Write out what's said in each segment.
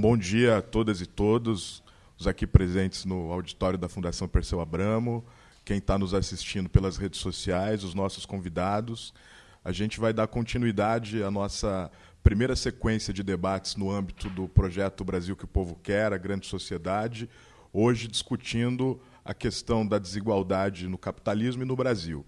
Bom dia a todas e todos, os aqui presentes no auditório da Fundação Perseu Abramo, quem está nos assistindo pelas redes sociais, os nossos convidados. A gente vai dar continuidade à nossa primeira sequência de debates no âmbito do projeto Brasil que o Povo Quer, a Grande Sociedade, hoje discutindo a questão da desigualdade no capitalismo e no Brasil.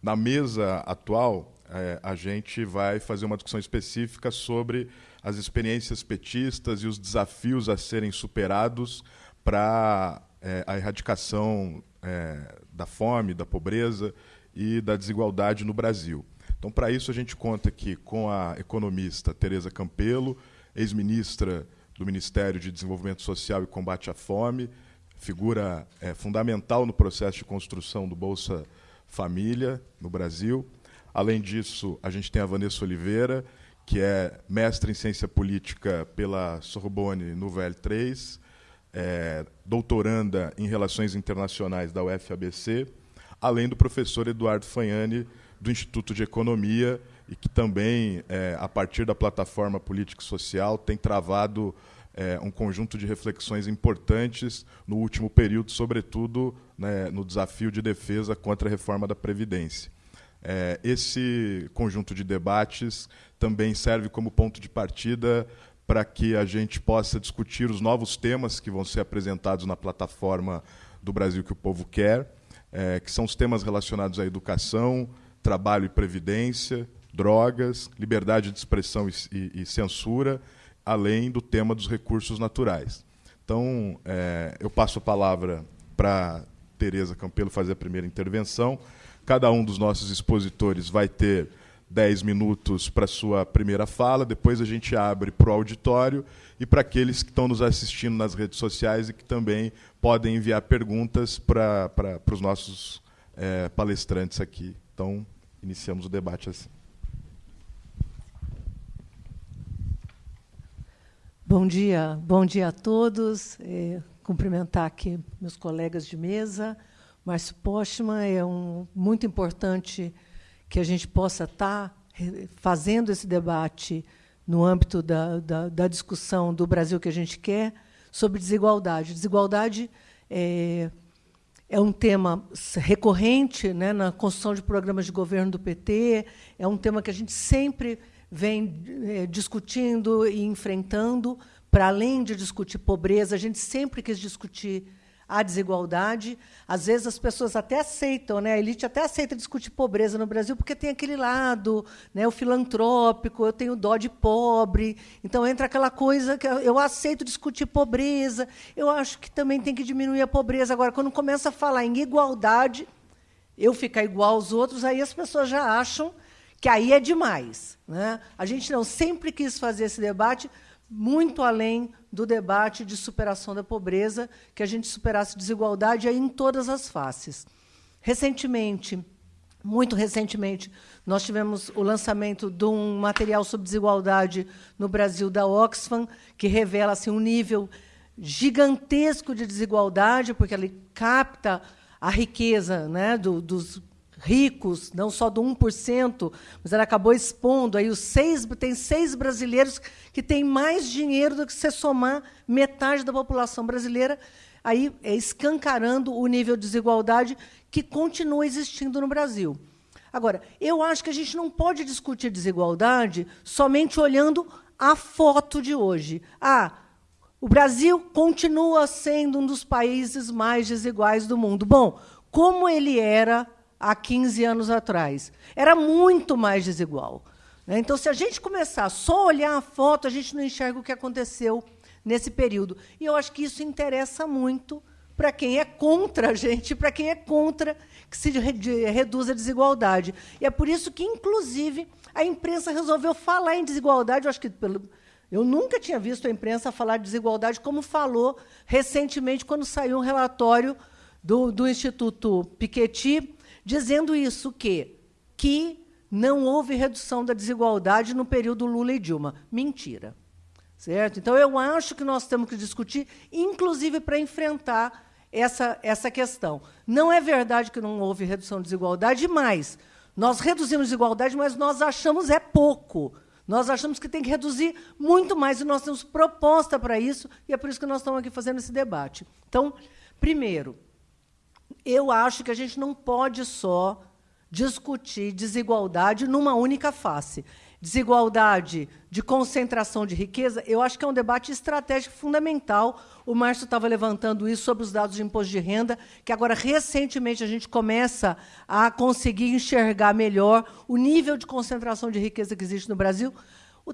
Na mesa atual, é, a gente vai fazer uma discussão específica sobre as experiências petistas e os desafios a serem superados para é, a erradicação é, da fome, da pobreza e da desigualdade no Brasil. Então, para isso, a gente conta aqui com a economista Tereza Campelo, ex-ministra do Ministério de Desenvolvimento Social e Combate à Fome, figura é, fundamental no processo de construção do Bolsa Família no Brasil. Além disso, a gente tem a Vanessa Oliveira, que é mestre em ciência política pela Sorbonne no VL3, é, doutoranda em relações internacionais da UFABC, além do professor Eduardo Fagnani, do Instituto de Economia, e que também, é, a partir da plataforma política e social, tem travado é, um conjunto de reflexões importantes no último período, sobretudo né, no desafio de defesa contra a reforma da Previdência. É, esse conjunto de debates também serve como ponto de partida para que a gente possa discutir os novos temas que vão ser apresentados na plataforma do Brasil que o Povo Quer, é, que são os temas relacionados à educação, trabalho e previdência, drogas, liberdade de expressão e, e, e censura, além do tema dos recursos naturais. Então, é, eu passo a palavra para Tereza Campelo fazer a primeira intervenção. Cada um dos nossos expositores vai ter 10 minutos para sua primeira fala, depois a gente abre para o auditório e para aqueles que estão nos assistindo nas redes sociais e que também podem enviar perguntas para, para, para os nossos é, palestrantes aqui. Então, iniciamos o debate assim. Bom dia, bom dia a todos. É, cumprimentar aqui meus colegas de mesa. Márcio Postman, é um, muito importante que a gente possa estar tá fazendo esse debate no âmbito da, da, da, discussão do Brasil que a gente quer sobre desigualdade. Desigualdade é, é um tema recorrente né, na construção de programas de governo do PT, é um tema que a gente sempre vem é, discutindo e enfrentando, para além de discutir pobreza, a gente sempre quis discutir a desigualdade. Às vezes as pessoas até aceitam, né? a elite até aceita discutir pobreza no Brasil, porque tem aquele lado, né? o filantrópico, eu tenho dó de pobre. Então entra aquela coisa que eu aceito discutir pobreza. Eu acho que também tem que diminuir a pobreza. Agora, quando começa a falar em igualdade, eu ficar igual aos outros, aí as pessoas já acham que aí é demais. Né? A gente não sempre quis fazer esse debate muito além do debate de superação da pobreza, que a gente superasse desigualdade aí em todas as faces. Recentemente, muito recentemente, nós tivemos o lançamento de um material sobre desigualdade no Brasil da Oxfam, que revela assim, um nível gigantesco de desigualdade, porque ele capta a riqueza né, do, dos ricos, não só do 1%, mas ela acabou expondo aí os seis, tem seis brasileiros que têm mais dinheiro do que se somar metade da população brasileira, aí é escancarando o nível de desigualdade que continua existindo no Brasil. Agora, eu acho que a gente não pode discutir desigualdade somente olhando a foto de hoje. Ah, o Brasil continua sendo um dos países mais desiguais do mundo. Bom, como ele era há 15 anos atrás. Era muito mais desigual. Né? Então, se a gente começar só a olhar a foto, a gente não enxerga o que aconteceu nesse período. E eu acho que isso interessa muito para quem é contra a gente, para quem é contra que se reduza a desigualdade. E é por isso que, inclusive, a imprensa resolveu falar em desigualdade. Eu acho que pelo, eu nunca tinha visto a imprensa falar de desigualdade como falou recentemente quando saiu um relatório do, do Instituto Piketty dizendo isso que que não houve redução da desigualdade no período Lula e Dilma. Mentira. Certo? Então eu acho que nós temos que discutir inclusive para enfrentar essa essa questão. Não é verdade que não houve redução de desigualdade, mas nós reduzimos desigualdade, mas nós achamos é pouco. Nós achamos que tem que reduzir muito mais, e nós temos proposta para isso, e é por isso que nós estamos aqui fazendo esse debate. Então, primeiro, eu acho que a gente não pode só discutir desigualdade numa única face. Desigualdade de concentração de riqueza, eu acho que é um debate estratégico fundamental. O Márcio estava levantando isso sobre os dados de imposto de renda, que agora, recentemente, a gente começa a conseguir enxergar melhor o nível de concentração de riqueza que existe no Brasil.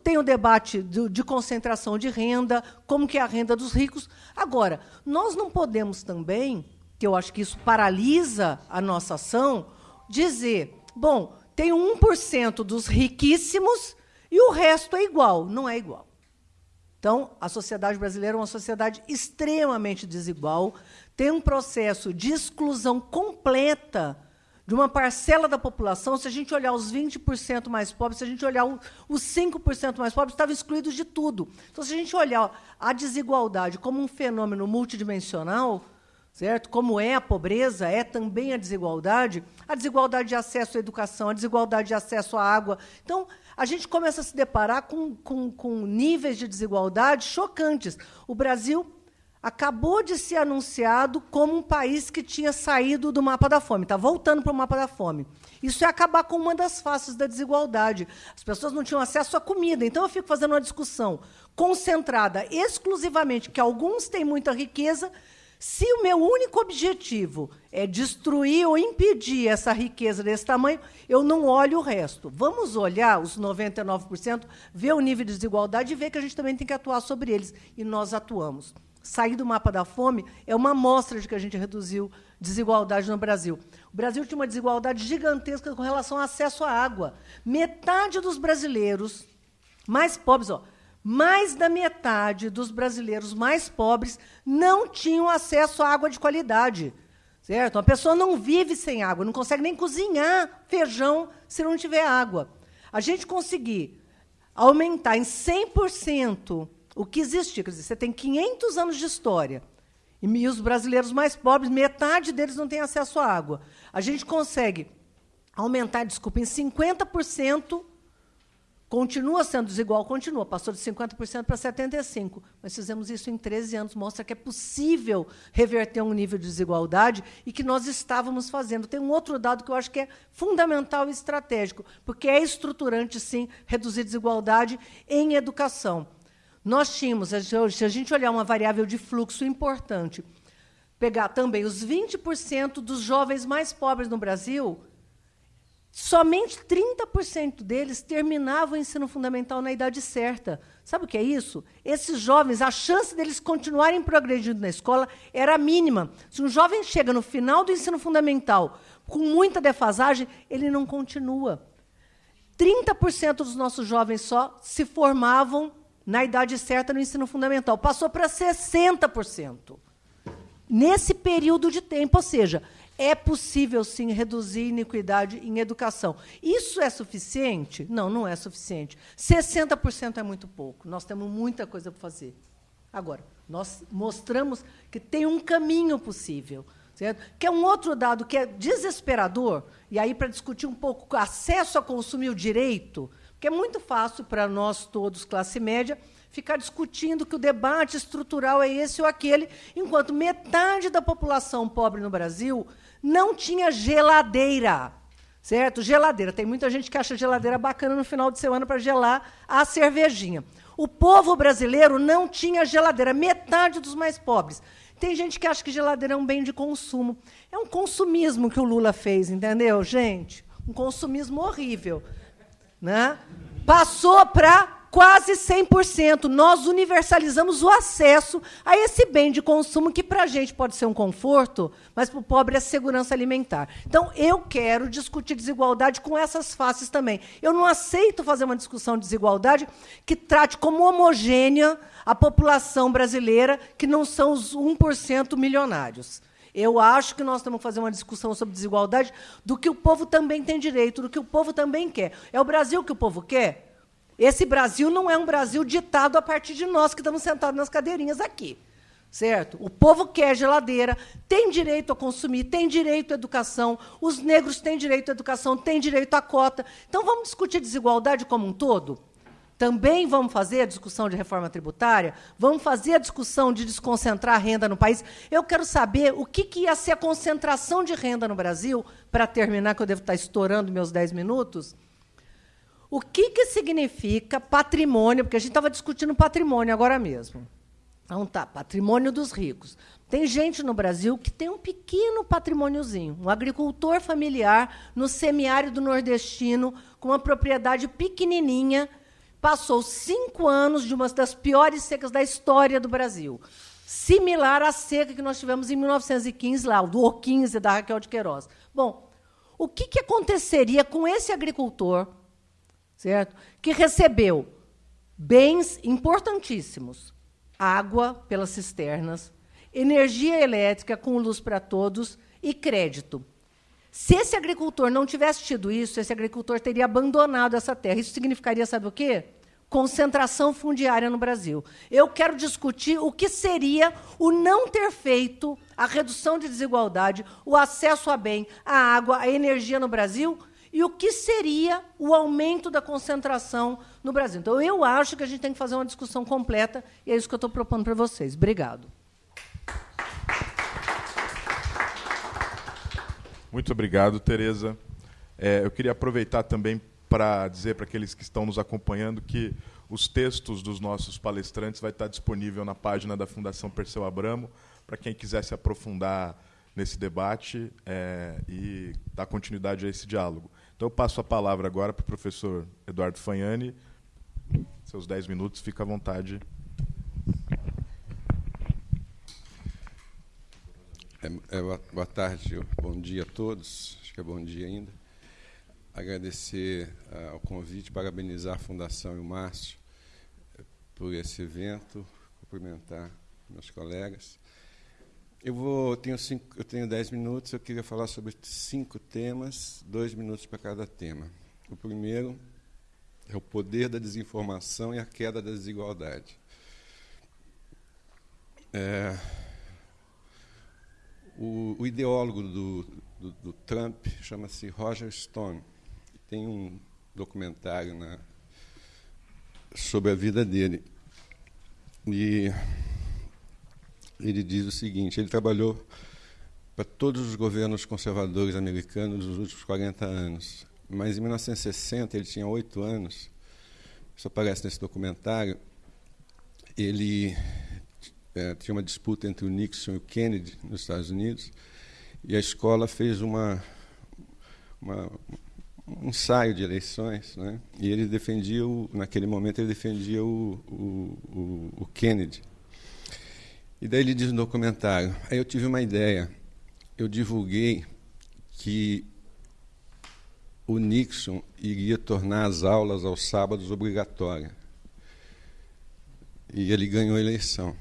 Tem o debate de concentração de renda, como que é a renda dos ricos. Agora, nós não podemos também, que eu acho que isso paralisa a nossa ação, dizer, bom, tem 1% dos riquíssimos e o resto é igual. Não é igual. Então, a sociedade brasileira é uma sociedade extremamente desigual, tem um processo de exclusão completa de uma parcela da população. Se a gente olhar os 20% mais pobres, se a gente olhar os 5% mais pobres, estavam excluídos de tudo. Então, se a gente olhar a desigualdade como um fenômeno multidimensional, certo? Como é a pobreza, é também a desigualdade, a desigualdade de acesso à educação, a desigualdade de acesso à água. Então, a gente começa a se deparar com, com, com níveis de desigualdade chocantes. O Brasil acabou de ser anunciado como um país que tinha saído do mapa da fome, está voltando para o mapa da fome. Isso é acabar com uma das faces da desigualdade. As pessoas não tinham acesso à comida. Então, eu fico fazendo uma discussão concentrada exclusivamente que alguns têm muita riqueza se o meu único objetivo é destruir ou impedir essa riqueza desse tamanho, eu não olho o resto. Vamos olhar os 99%, ver o nível de desigualdade e ver que a gente também tem que atuar sobre eles. E nós atuamos. Sair do mapa da fome é uma amostra de que a gente reduziu desigualdade no Brasil. O Brasil tinha uma desigualdade gigantesca com relação ao acesso à água. Metade dos brasileiros mais pobres, ó, mais da metade dos brasileiros mais pobres não tinham acesso à água de qualidade. Certo? Uma pessoa não vive sem água, não consegue nem cozinhar feijão se não tiver água. A gente conseguir aumentar em 100% o que existia, quer dizer, você tem 500 anos de história, e os brasileiros mais pobres, metade deles não tem acesso à água. A gente consegue aumentar, desculpa, em 50% Continua sendo desigual? Continua. Passou de 50% para 75%. Mas fizemos isso em 13 anos. Mostra que é possível reverter um nível de desigualdade e que nós estávamos fazendo. Tem um outro dado que eu acho que é fundamental e estratégico, porque é estruturante, sim, reduzir desigualdade em educação. Nós tínhamos, se a gente olhar uma variável de fluxo importante, pegar também os 20% dos jovens mais pobres no Brasil, Somente 30% deles terminavam o ensino fundamental na idade certa. Sabe o que é isso? Esses jovens, a chance deles continuarem progredindo na escola era mínima. Se um jovem chega no final do ensino fundamental com muita defasagem, ele não continua. 30% dos nossos jovens só se formavam na idade certa no ensino fundamental. Passou para 60%. Nesse período de tempo, ou seja, é possível, sim, reduzir iniquidade em educação. Isso é suficiente? Não, não é suficiente. 60% é muito pouco. Nós temos muita coisa para fazer. Agora, nós mostramos que tem um caminho possível. Certo? Que é um outro dado que é desesperador, e aí, para discutir um pouco acesso a consumir o direito, porque é muito fácil para nós todos, classe média, ficar discutindo que o debate estrutural é esse ou aquele, enquanto metade da população pobre no Brasil não tinha geladeira. Certo? Geladeira. Tem muita gente que acha geladeira bacana no final de semana para gelar a cervejinha. O povo brasileiro não tinha geladeira, metade dos mais pobres. Tem gente que acha que geladeira é um bem de consumo. É um consumismo que o Lula fez, entendeu, gente? Um consumismo horrível. Né? Passou para quase 100%. Nós universalizamos o acesso a esse bem de consumo que, para a gente, pode ser um conforto, mas para o pobre é segurança alimentar. Então, eu quero discutir desigualdade com essas faces também. Eu não aceito fazer uma discussão de desigualdade que trate como homogênea a população brasileira, que não são os 1% milionários. Eu acho que nós temos que fazer uma discussão sobre desigualdade do que o povo também tem direito, do que o povo também quer. É o Brasil que o povo quer? Esse Brasil não é um Brasil ditado a partir de nós que estamos sentados nas cadeirinhas aqui. Certo? O povo quer geladeira, tem direito a consumir, tem direito à educação, os negros têm direito à educação, têm direito à cota. Então, vamos discutir desigualdade como um todo? Também vamos fazer a discussão de reforma tributária? Vamos fazer a discussão de desconcentrar a renda no país? Eu quero saber o que, que ia ser a concentração de renda no Brasil, para terminar, que eu devo estar estourando meus 10 minutos. O que, que significa patrimônio? Porque a gente estava discutindo patrimônio agora mesmo. Então tá, patrimônio dos ricos. Tem gente no Brasil que tem um pequeno patrimôniozinho, um agricultor familiar no semiárido nordestino, com uma propriedade pequenininha, passou cinco anos de uma das piores secas da história do Brasil, similar à seca que nós tivemos em 1915 lá, do O15 da Raquel de Queiroz. Bom, o que, que aconteceria com esse agricultor, certo? Que recebeu bens importantíssimos, água pelas cisternas, energia elétrica com luz para todos e crédito. Se esse agricultor não tivesse tido isso, esse agricultor teria abandonado essa terra. Isso significaria, sabe o quê? Concentração fundiária no Brasil. Eu quero discutir o que seria o não ter feito a redução de desigualdade, o acesso a bem, a água, a energia no Brasil e o que seria o aumento da concentração no Brasil. Então, eu acho que a gente tem que fazer uma discussão completa e é isso que eu estou propondo para vocês. Obrigado. Muito obrigado, Tereza. É, eu queria aproveitar também para dizer para aqueles que estão nos acompanhando que os textos dos nossos palestrantes vai estar disponível na página da Fundação Perseu Abramo, para quem quiser se aprofundar nesse debate é, e dar continuidade a esse diálogo. Então, eu passo a palavra agora para o professor Eduardo Fagnani. Seus dez minutos, fica à vontade. É, é, boa tarde, bom dia a todos. Acho que é bom dia ainda. Agradecer uh, o convite, parabenizar a Fundação e o Márcio uh, por esse evento, cumprimentar meus colegas. Eu vou tenho cinco, eu tenho dez minutos. Eu queria falar sobre cinco temas, dois minutos para cada tema. O primeiro é o poder da desinformação e a queda da desigualdade. É, o, o ideólogo do, do, do Trump chama-se Roger Stone. Tem um documentário na, sobre a vida dele. E ele diz o seguinte: ele trabalhou para todos os governos conservadores americanos nos últimos 40 anos. Mas em 1960, ele tinha oito anos, isso aparece nesse documentário, ele é, tinha uma disputa entre o Nixon e o Kennedy nos Estados Unidos, e a escola fez uma, uma um ensaio de eleições, né? e ele defendia, o, naquele momento, ele defendia o, o, o, Kennedy. E daí ele diz no documentário, aí eu tive uma ideia, eu divulguei que o Nixon iria tornar as aulas aos sábados obrigatórias. E ele ganhou a eleição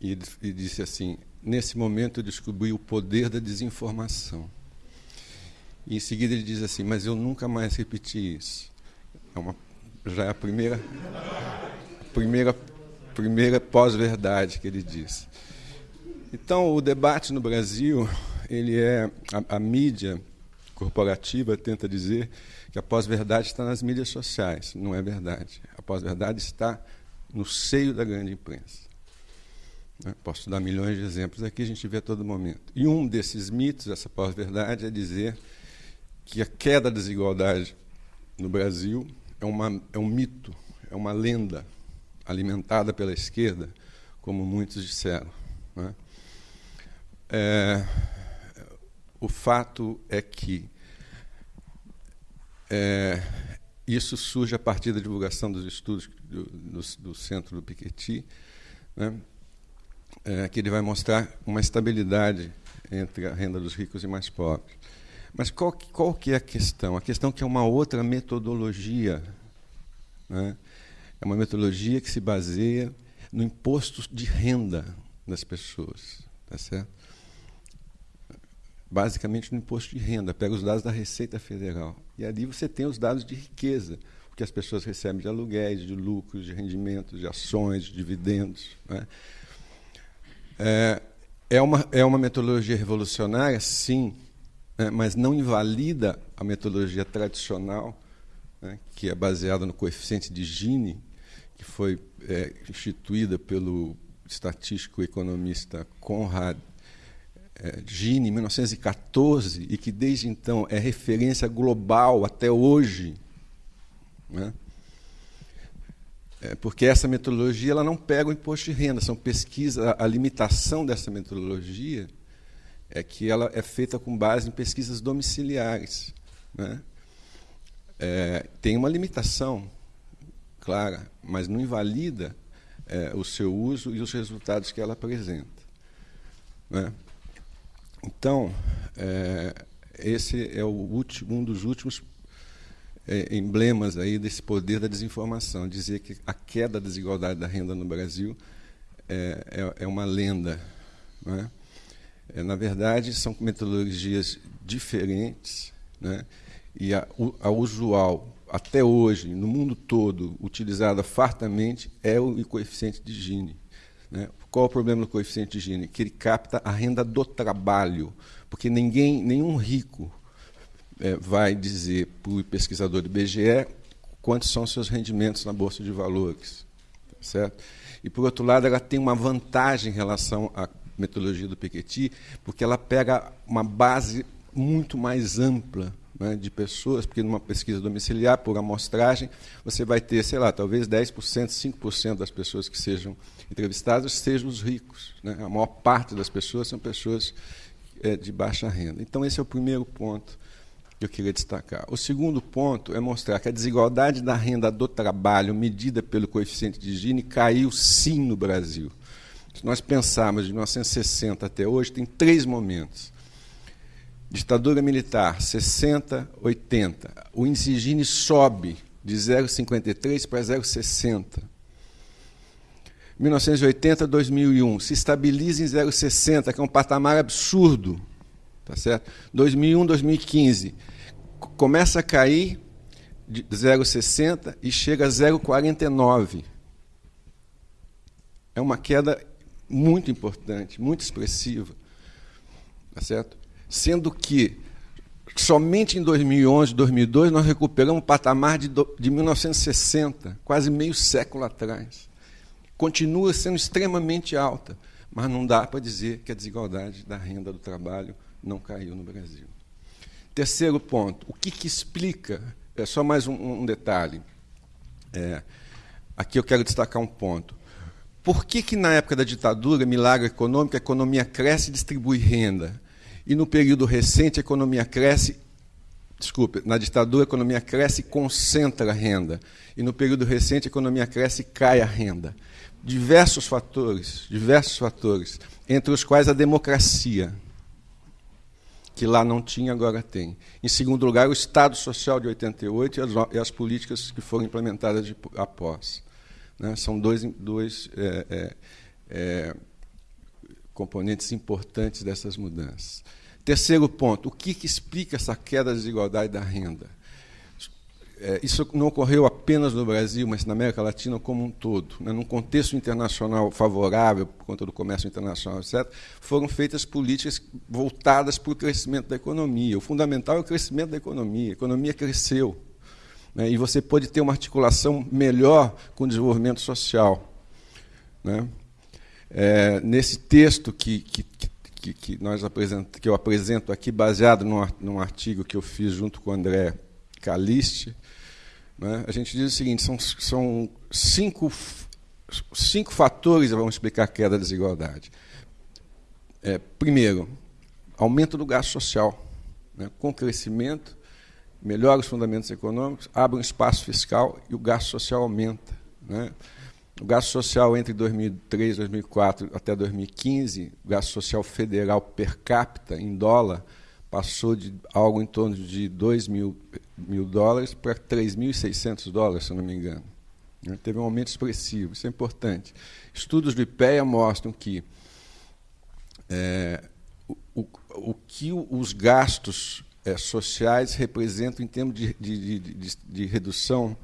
e, e disse assim: Nesse momento eu descobri o poder da desinformação. E em seguida ele diz assim: Mas eu nunca mais repeti isso. É uma, já é a primeira, primeira, primeira pós-verdade que ele diz. Então, o debate no Brasil, ele é a, a mídia corporativa tenta dizer que a pós-verdade está nas mídias sociais. Não é verdade. A pós-verdade está no seio da grande imprensa. Né? Posso dar milhões de exemplos aqui, a gente vê a todo momento. E um desses mitos, essa pós-verdade, é dizer que a queda da desigualdade no Brasil é, uma, é um mito, é uma lenda alimentada pela esquerda, como muitos disseram. Né? É, o fato é que é, isso surge a partir da divulgação dos estudos do, do, do Centro do Piketty, né? é, que ele vai mostrar uma estabilidade entre a renda dos ricos e mais pobres. Mas qual, qual que é a questão? A questão é que é uma outra metodologia. Né? É uma metodologia que se baseia no imposto de renda das pessoas. Tá certo? Basicamente no imposto de renda. Pega os dados da Receita Federal. E ali você tem os dados de riqueza, o que as pessoas recebem de aluguéis, de lucros, de rendimentos, de ações, de dividendos. Né? É, é, uma, é uma metodologia revolucionária, sim, né, mas não invalida a metodologia tradicional né, que é baseada no coeficiente de Gini, que foi é, instituída pelo estatístico economista Conrad é, Gini, em 1914, e que desde então é referência global até hoje. Né? É, porque essa metodologia ela não pega o imposto de renda, são pesquisas, a, a limitação dessa metodologia é que ela é feita com base em pesquisas domiciliares. Né? É, tem uma limitação clara, mas não invalida é, o seu uso e os resultados que ela apresenta. Né? Então, é, esse é último, um dos últimos é, emblemas aí desse poder da desinformação, dizer que a queda da desigualdade da renda no Brasil é, é, é uma lenda. Né? É, na verdade, são metodologias diferentes, né? e a, a usual, até hoje, no mundo todo, utilizada fartamente, é o coeficiente de Gini. Né? Qual o problema do coeficiente de Gini? Que ele capta a renda do trabalho, porque ninguém, nenhum rico é, vai dizer para o pesquisador do IBGE quantos são seus rendimentos na Bolsa de Valores. Certo? E, por outro lado, ela tem uma vantagem em relação à metodologia do Piketty, porque ela pega uma base muito mais ampla né, de pessoas, porque numa pesquisa domiciliar, por amostragem, você vai ter, sei lá, talvez 10%, 5% das pessoas que sejam entrevistadas sejam os ricos. Né? A maior parte das pessoas são pessoas é, de baixa renda. Então, esse é o primeiro ponto que eu queria destacar. O segundo ponto é mostrar que a desigualdade da renda do trabalho, medida pelo coeficiente de Gini, caiu sim no Brasil. Se nós pensarmos de 1960 até hoje, tem três momentos. Ditadura militar, 60, 80. O índice Gini sobe de 0,53 para 0,60. 1980, 2001, se estabiliza em 0,60, que é um patamar absurdo. Tá certo? 2001, 2015, começa a cair de 0,60 e chega a 0,49. É uma queda muito importante, muito expressiva. Tá certo? Sendo que somente em 2011, 2002 nós recuperamos o patamar de, de 1960, quase meio século atrás. Continua sendo extremamente alta, mas não dá para dizer que a desigualdade da renda do trabalho não caiu no Brasil. Terceiro ponto, o que, que explica? É só mais um, um detalhe. É, aqui eu quero destacar um ponto. Por que, que na época da ditadura, milagre econômico, a economia cresce e distribui renda? E no período recente, a economia cresce, desculpe, na ditadura, a economia cresce e concentra a renda. E no período recente, a economia cresce e cai a renda. Diversos fatores, diversos fatores, entre os quais a democracia que lá não tinha, agora tem. Em segundo lugar, o Estado Social de 88 e as, e as políticas que foram implementadas de, após. Né? São dois, dois é, é, é, componentes importantes dessas mudanças. Terceiro ponto, o que, que explica essa queda da desigualdade da renda? É, isso não ocorreu apenas no Brasil, mas na América Latina como um todo. Né? Num contexto internacional favorável, por conta do comércio internacional, etc., foram feitas políticas voltadas para o crescimento da economia. O fundamental é o crescimento da economia. A economia cresceu. Né? E você pode ter uma articulação melhor com o desenvolvimento social. Né? É, nesse texto que, que, que, que, nós apresent, que eu apresento aqui, baseado num, num artigo que eu fiz junto com o André Caliste, né? A gente diz o seguinte: são, são cinco, cinco fatores que vão explicar a queda da desigualdade. É, primeiro, aumento do gasto social. Né? Com crescimento, melhora os fundamentos econômicos, abre um espaço fiscal e o gasto social aumenta. Né? O gasto social entre 2003 e 2004 até 2015, o gasto social federal per capita em dólar, passou de algo em torno de 2 mil, mil dólares para 3.600 dólares, se não me engano. Né? Teve um aumento expressivo, isso é importante. Estudos do IPEA mostram que é, o, o, o, que os gastos é, sociais representam em termos de, de, de, de redução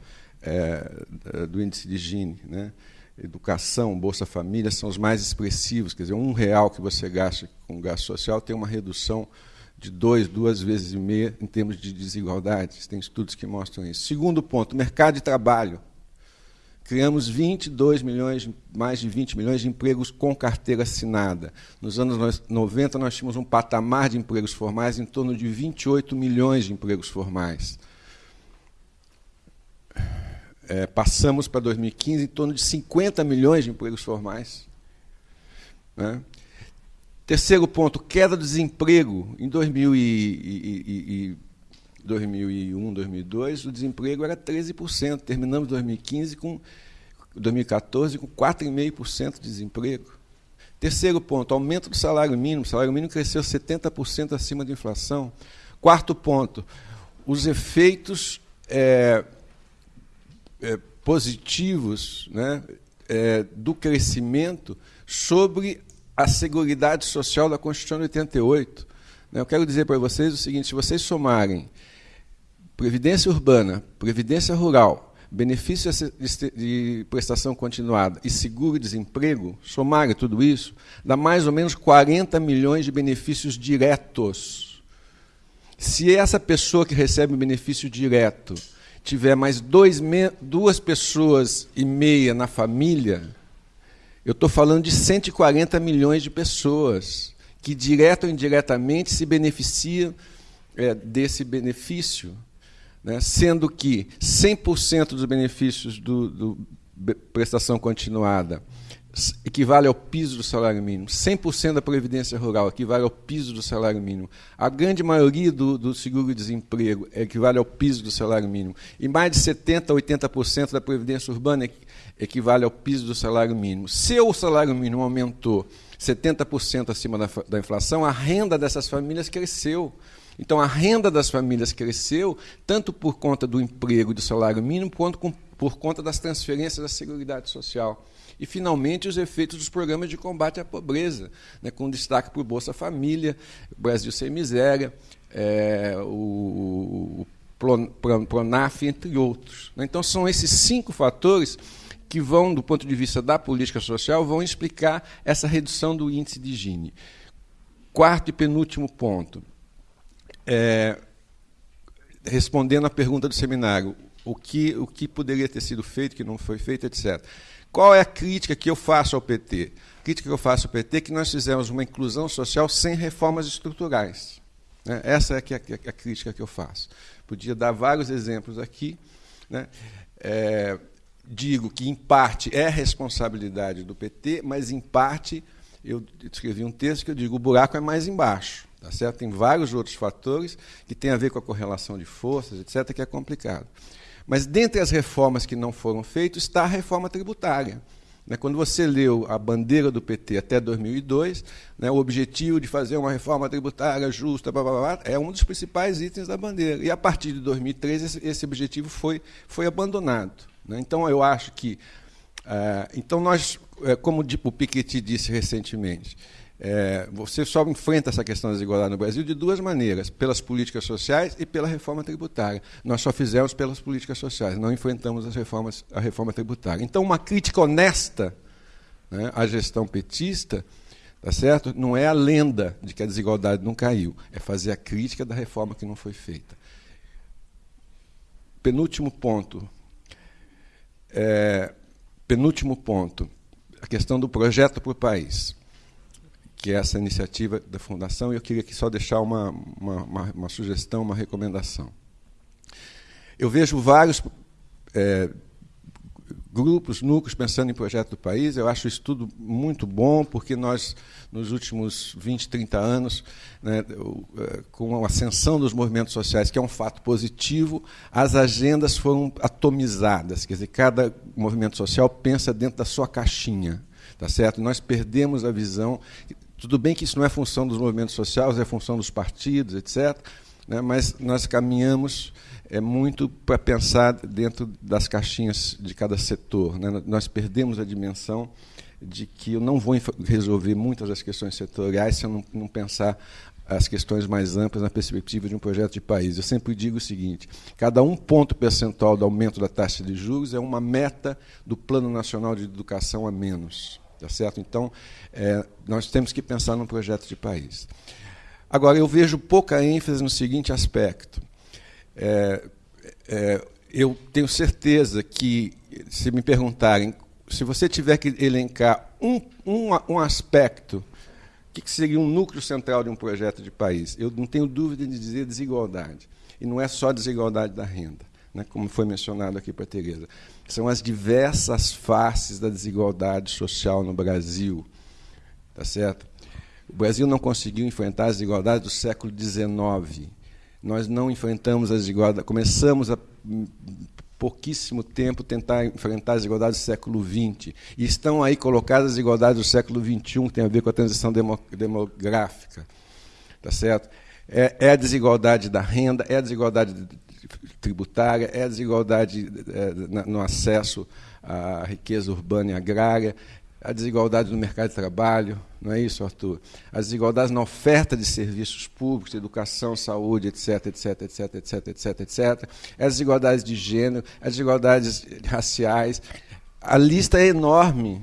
é, do índice de Gini. Né? Educação, Bolsa Família são os mais expressivos. Quer dizer, um real que você gasta com gasto social tem uma redução de dois, duas vezes e meia em termos de desigualdades. Tem estudos que mostram isso. Segundo ponto, mercado de trabalho. Criamos 22 milhões, mais de 20 milhões de empregos com carteira assinada. Nos anos 90, nós tínhamos um patamar de empregos formais em torno de 28 milhões de empregos formais. É, passamos para 2015 em torno de 50 milhões de empregos formais. Né? Terceiro ponto, queda do desemprego. Em 2000 e, e, e, 2001, 2002, o desemprego era 13%. Terminamos 2015 com 2014 com 4,5% de desemprego. Terceiro ponto, aumento do salário mínimo. O salário mínimo cresceu 70% acima da inflação. Quarto ponto, os efeitos é, é, positivos né, é, do crescimento sobre a Seguridade Social da Constituição de 88. Né, eu quero dizer para vocês o seguinte: se vocês somarem Previdência Urbana, Previdência Rural, benefício de prestação continuada e seguro-desemprego, somarem tudo isso, dá mais ou menos 40 milhões de benefícios diretos. Se essa pessoa que recebe o benefício direto tiver mais dois, duas pessoas e meia na família, eu estou falando de 140 milhões de pessoas que, direto ou indiretamente, se beneficiam é, desse benefício, né? sendo que 100% dos benefícios do, do prestação continuada equivale ao piso do salário mínimo. 100% da previdência rural equivale ao piso do salário mínimo. A grande maioria do, do seguro-desemprego equivale ao piso do salário mínimo. E mais de 70% a 80% da previdência urbana equivale ao piso do salário mínimo. Se o salário mínimo aumentou 70% acima da, da inflação, a renda dessas famílias cresceu. Então, a renda das famílias cresceu tanto por conta do emprego e do salário mínimo, quanto com, por conta das transferências da Seguridade Social. E, finalmente, os efeitos dos programas de combate à pobreza, né, com destaque para o Bolsa Família, Brasil Sem Miséria, é, o, o Pronaf, entre outros. Né. Então, são esses cinco fatores que vão, do ponto de vista da política social, vão explicar essa redução do índice de Gini. Quarto e penúltimo ponto. É, respondendo à pergunta do seminário, o que, o que poderia ter sido feito, que não foi feito, etc. Qual é a crítica que eu faço ao PT? A crítica que eu faço ao PT é que nós fizemos uma inclusão social sem reformas estruturais. Né? Essa é a, a, a, crítica que eu faço. Podia dar vários exemplos aqui. Né? É, digo que, em parte, é responsabilidade do PT, mas, em parte, eu escrevi um texto que eu digo o buraco é mais embaixo. Tá certo? Tem vários outros fatores que têm a ver com a correlação de forças, etc., que é complicado. Mas dentre as reformas que não foram feitas está a reforma tributária. Né, quando você leu a bandeira do PT até 2002, né, o objetivo de fazer uma reforma tributária justa blá, blá, blá, é um dos principais itens da bandeira. E a partir de 2003 esse, esse objetivo foi, foi abandonado. Né. Então eu acho que, uh, então nós, é, como o Piketty disse recentemente, é, você só enfrenta essa questão da desigualdade no Brasil de duas maneiras: pelas políticas sociais e pela reforma tributária. Nós só fizemos pelas políticas sociais, não enfrentamos as reformas, a reforma tributária. Então, uma crítica honesta né, à gestão petista, tá certo? Não é a lenda de que a desigualdade não caiu, é fazer a crítica da reforma que não foi feita. Penúltimo ponto. É, penúltimo ponto, a questão do projeto para o país que é essa iniciativa da Fundação, e eu queria aqui só deixar uma, uma, uma, uma sugestão, uma recomendação. Eu vejo vários é, grupos, núcleos pensando em projeto do país. Eu acho isso tudo muito bom, porque nós, nos últimos 20, 30 anos, né, é, com a ascensão dos movimentos sociais, que é um fato positivo, as agendas foram atomizadas. Quer dizer, cada movimento social pensa dentro da sua caixinha. Tá certo? Nós perdemos a visão tudo bem que isso não é função dos movimentos sociais, é função dos partidos, etc. Né, mas nós caminhamos é, muito para pensar dentro das caixinhas de cada setor. Né? Nós perdemos a dimensão de que eu não vou resolver muitas das questões setoriais se eu não, não pensar as questões mais amplas na perspectiva de um projeto de país. Eu sempre digo o seguinte: cada um ponto percentual do aumento da taxa de juros é uma meta do Plano Nacional de Educação a menos. Tá certo? Então, é, nós temos que pensar num projeto de país. Agora, eu vejo pouca ênfase no seguinte aspecto. É, é, eu tenho certeza que, se me perguntarem, se você tiver que elencar um, um, um aspecto, o que, que seria um núcleo central de um projeto de país? Eu não tenho dúvida de dizer desigualdade. E não é só desigualdade da renda, né, como foi mencionado aqui para a Tereza. São as diversas faces da desigualdade social no Brasil. Tá certo? O Brasil não conseguiu enfrentar as desigualdades do século XIX. Nós não enfrentamos as desigualdades, começamos a pouquíssimo tempo tentar enfrentar as desigualdades do século XX. E estão aí colocadas as desigualdades do século XXI, que tem a ver com a transição demográfica. Tá certo? É, é a desigualdade da renda, é a desigualdade tributária, é a desigualdade é, no acesso à riqueza urbana e agrária, a desigualdade no mercado de trabalho, não é isso, Arthur? As desigualdades na oferta de serviços públicos, educação, saúde, etc, etc, etc, etc, etc, etc. As desigualdades de gênero, as desigualdades raciais. A lista é enorme,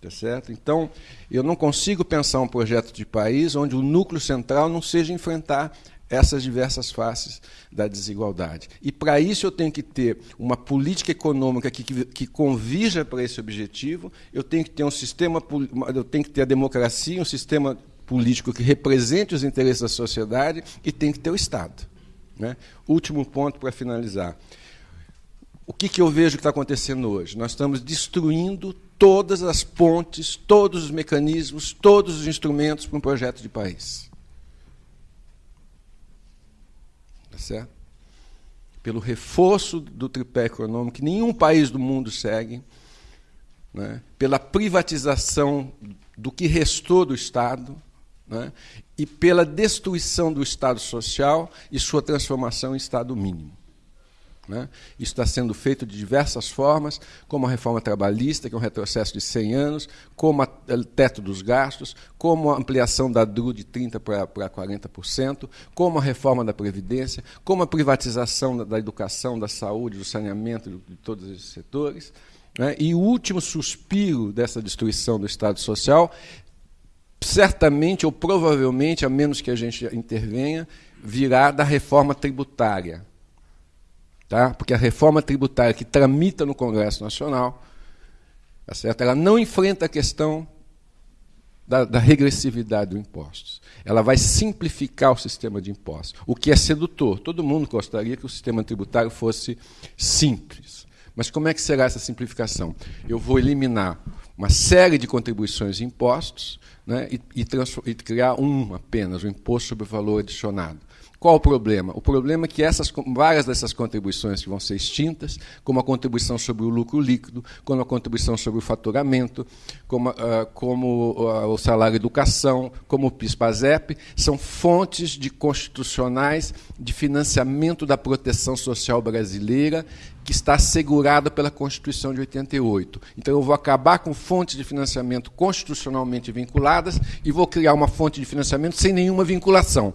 tá certo? Então, eu não consigo pensar um projeto de país onde o núcleo central não seja enfrentar essas diversas faces da desigualdade. E para isso eu tenho que ter uma política econômica que, que, que convija para esse objetivo, eu tenho que ter um sistema, eu tenho que ter a democracia, um sistema político que represente os interesses da sociedade e tem que ter o Estado. Né? Último ponto para finalizar. O que, que eu vejo que está acontecendo hoje? Nós estamos destruindo todas as pontes, todos os mecanismos, todos os instrumentos para um projeto de país. Certo? Pelo reforço do tripé econômico, que nenhum país do mundo segue, né? pela privatização do que restou do Estado, né? e pela destruição do Estado social e sua transformação em Estado mínimo. Né? Isso está sendo feito de diversas formas, como a reforma trabalhista, que é um retrocesso de 100 anos, como o teto dos gastos, como a ampliação da DRU de 30% para, para 40%, como a reforma da Previdência, como a privatização da, da educação, da saúde, do saneamento, de, de todos esses setores. Né? E o último suspiro dessa destruição do Estado Social, certamente ou provavelmente, a menos que a gente intervenha, virá da reforma tributária tá? porque a reforma tributária que tramita no Congresso Nacional, tá certo? ela não enfrenta a questão da, da, regressividade dos impostos. Ela vai simplificar o sistema de impostos, o que é sedutor. Todo mundo gostaria que o sistema tributário fosse simples. Mas como é que será essa simplificação? Eu vou eliminar uma série de contribuições e impostos né, e, e, e criar um apenas, o imposto sobre o valor adicionado. Qual o problema? O problema é que essas, várias dessas contribuições vão ser extintas, como a contribuição sobre o lucro líquido, como a contribuição sobre o faturamento, como, uh, como uh, o salário educação, como o PIS-PASEP, são fontes de constitucionais de financiamento da proteção social brasileira que está assegurada pela Constituição de 88. Então, eu vou acabar com fontes de financiamento constitucionalmente vinculadas e vou criar uma fonte de financiamento sem nenhuma vinculação.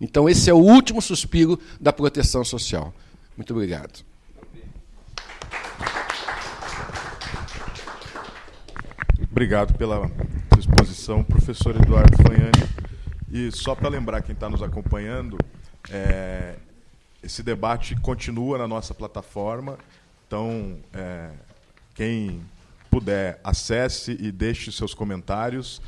Então, esse é o último suspiro da proteção social. Muito obrigado. Obrigado pela exposição, professor Eduardo Fanhani. E só para lembrar quem está nos acompanhando, é, esse debate continua na nossa plataforma. Então, é, quem puder, acesse e deixe seus comentários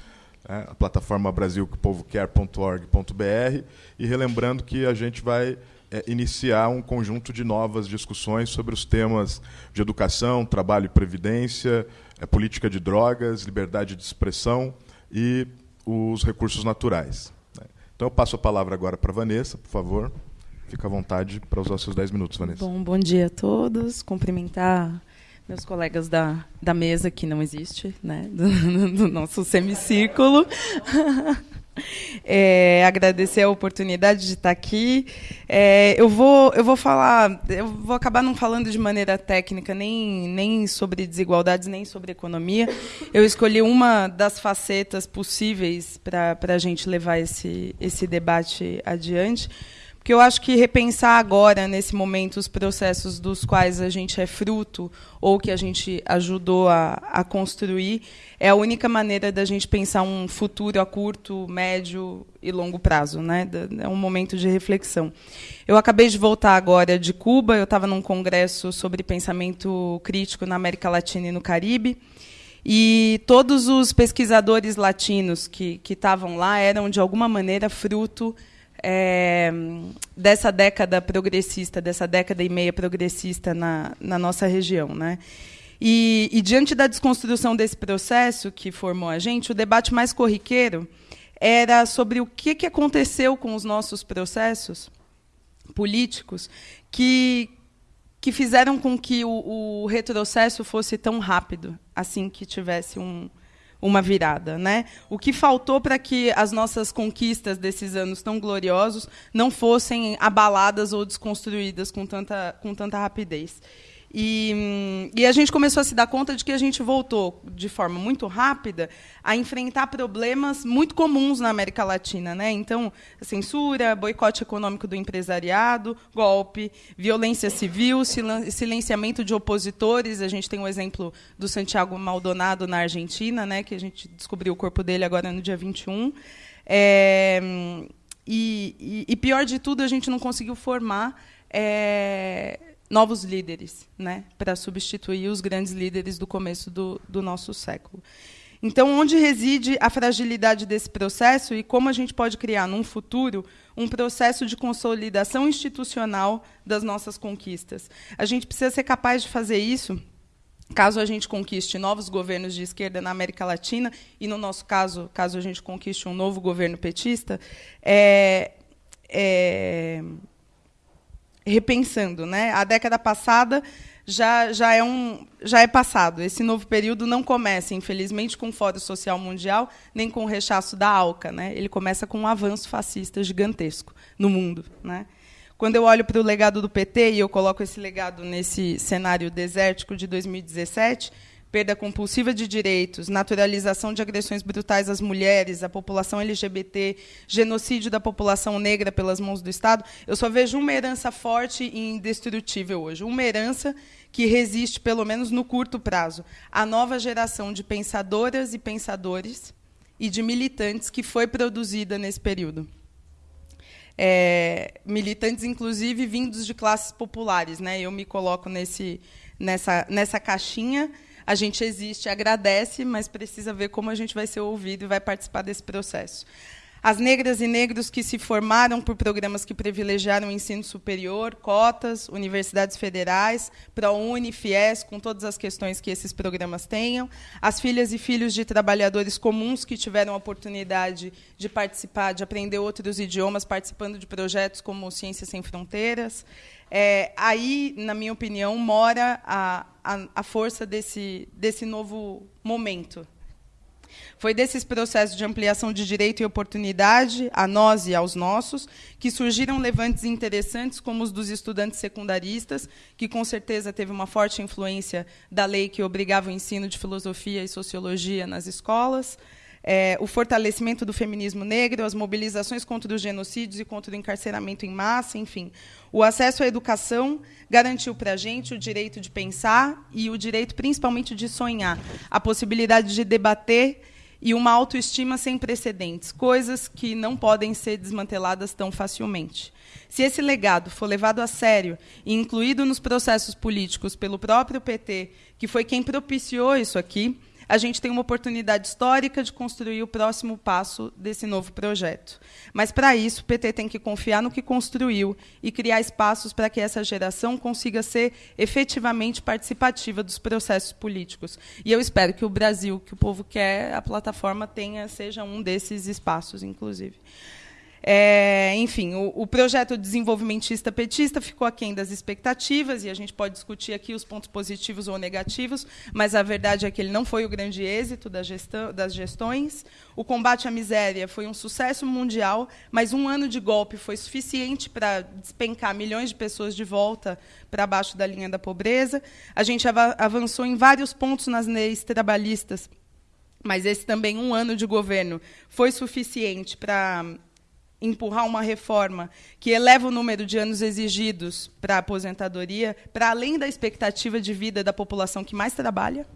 né, a plataforma brasilquepovoquer.org.br, e relembrando que a gente vai é, iniciar um conjunto de novas discussões sobre os temas de educação, trabalho e previdência, é, política de drogas, liberdade de expressão e os recursos naturais. Né. Então eu passo a palavra agora para a Vanessa, por favor. Fica à vontade para usar os seus 10 minutos, Vanessa. Bom, bom dia a todos. Cumprimentar meus colegas da, da mesa, que não existe, né, do, do nosso semicírculo. É, agradecer a oportunidade de estar aqui. É, eu, vou, eu vou falar, eu vou acabar não falando de maneira técnica nem, nem sobre desigualdades, nem sobre economia. Eu escolhi uma das facetas possíveis para a gente levar esse, esse debate adiante porque eu acho que repensar agora, nesse momento, os processos dos quais a gente é fruto ou que a gente ajudou a, a construir, é a única maneira da gente pensar um futuro a curto, médio e longo prazo. Né? É um momento de reflexão. Eu acabei de voltar agora de Cuba, eu estava num congresso sobre pensamento crítico na América Latina e no Caribe, e todos os pesquisadores latinos que estavam lá eram, de alguma maneira, fruto é, dessa década progressista, dessa década e meia progressista na, na nossa região. Né? E, e, diante da desconstrução desse processo que formou a gente, o debate mais corriqueiro era sobre o que, que aconteceu com os nossos processos políticos que, que fizeram com que o, o retrocesso fosse tão rápido, assim que tivesse um, uma virada. Né? O que faltou para que as nossas conquistas desses anos tão gloriosos não fossem abaladas ou desconstruídas com tanta, com tanta rapidez. E, e, a gente começou a se dar conta de que a gente voltou, de forma muito rápida, a enfrentar problemas muito comuns na América Latina. Né? Então, censura, boicote econômico do empresariado, golpe, violência civil, silenciamento de opositores. A gente tem o um exemplo do Santiago Maldonado na Argentina, né, que a gente descobriu o corpo dele agora no dia 21. É, e, e, e pior de tudo, a gente não conseguiu formar. É, novos líderes, né, para substituir os grandes líderes do começo do, do nosso século. Então, onde reside a fragilidade desse processo e como a gente pode criar, num futuro, um processo de consolidação institucional das nossas conquistas? A gente precisa ser capaz de fazer isso caso a gente conquiste novos governos de esquerda na América Latina, e, no nosso caso, caso a gente conquiste um novo governo petista, é, é, repensando. Né? A década passada já, já, é um, já é passado. Esse novo período não começa, infelizmente, com o Fórum Social Mundial, nem com o rechaço da ALCA. Né? Ele começa com um avanço fascista gigantesco no mundo. Né? Quando eu olho para o legado do PT, e eu coloco esse legado nesse cenário desértico de 2017, perda compulsiva de direitos, naturalização de agressões brutais às mulheres, à população LGBT, genocídio da população negra pelas mãos do Estado, eu só vejo uma herança forte e indestrutível hoje. Uma herança que resiste, pelo menos no curto prazo, à nova geração de pensadoras e pensadores e de militantes que foi produzida nesse período. É, militantes, inclusive, vindos de classes populares. Né? Eu me coloco nesse, nessa, nessa caixinha a gente existe, agradece, mas precisa ver como a gente vai ser ouvido e vai participar desse processo. As negras e negros que se formaram por programas que privilegiaram o ensino superior, cotas, universidades federais, ProUni, FIES, com todas as questões que esses programas tenham. As filhas e filhos de trabalhadores comuns que tiveram a oportunidade de participar, de aprender outros idiomas, participando de projetos como Ciências Sem Fronteiras. É, aí, na minha opinião, mora a, a, a força desse, desse novo momento. Foi desses processos de ampliação de direito e oportunidade, a nós e aos nossos, que surgiram levantes interessantes, como os dos estudantes secundaristas, que com certeza teve uma forte influência da lei que obrigava o ensino de filosofia e sociologia nas escolas é, o fortalecimento do feminismo negro, as mobilizações contra os genocídios e contra o encarceramento em massa, enfim. O acesso à educação garantiu para a gente o direito de pensar e o direito, principalmente, de sonhar, a possibilidade de debater e uma autoestima sem precedentes, coisas que não podem ser desmanteladas tão facilmente. Se esse legado for levado a sério e incluído nos processos políticos pelo próprio PT, que foi quem propiciou isso aqui, a gente tem uma oportunidade histórica de construir o próximo passo desse novo projeto. Mas, para isso, o PT tem que confiar no que construiu e criar espaços para que essa geração consiga ser efetivamente participativa dos processos políticos. E eu espero que o Brasil, que o povo quer, a plataforma tenha, seja um desses espaços, inclusive. É, enfim, o, o, projeto desenvolvimentista petista ficou aquém das expectativas, e a gente pode discutir aqui os pontos positivos ou negativos, mas a verdade é que ele não foi o grande êxito da gestão, das gestões. O combate à miséria foi um sucesso mundial, mas um ano de golpe foi suficiente para despencar milhões de pessoas de volta para baixo da linha da pobreza. A gente avançou em vários pontos nas leis trabalhistas, mas esse também um ano de governo foi suficiente para empurrar uma reforma que eleva o número de anos exigidos para a aposentadoria, para além da expectativa de vida da população que mais trabalha.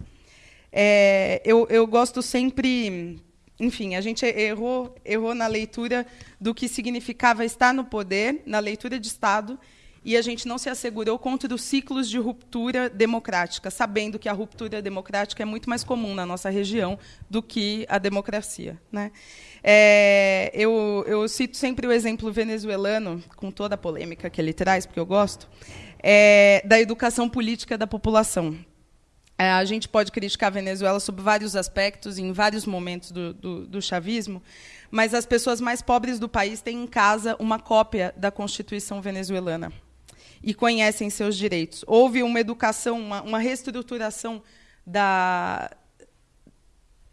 É, eu, eu gosto sempre enfim, a gente errou, errou na leitura do que significava estar no poder, na leitura de Estado, e a gente não se assegurou contra os ciclos de ruptura democrática, sabendo que a ruptura democrática é muito mais comum na nossa região do que a democracia. Né? É, eu, eu, cito sempre o exemplo venezuelano, com toda a polêmica que ele traz, porque eu gosto, é, da educação política da população. É, a gente pode criticar a Venezuela sob vários aspectos, em vários momentos do, do, do, chavismo, mas as pessoas mais pobres do país têm em casa uma cópia da Constituição venezuelana e conhecem seus direitos. Houve uma educação, uma, uma reestruturação da,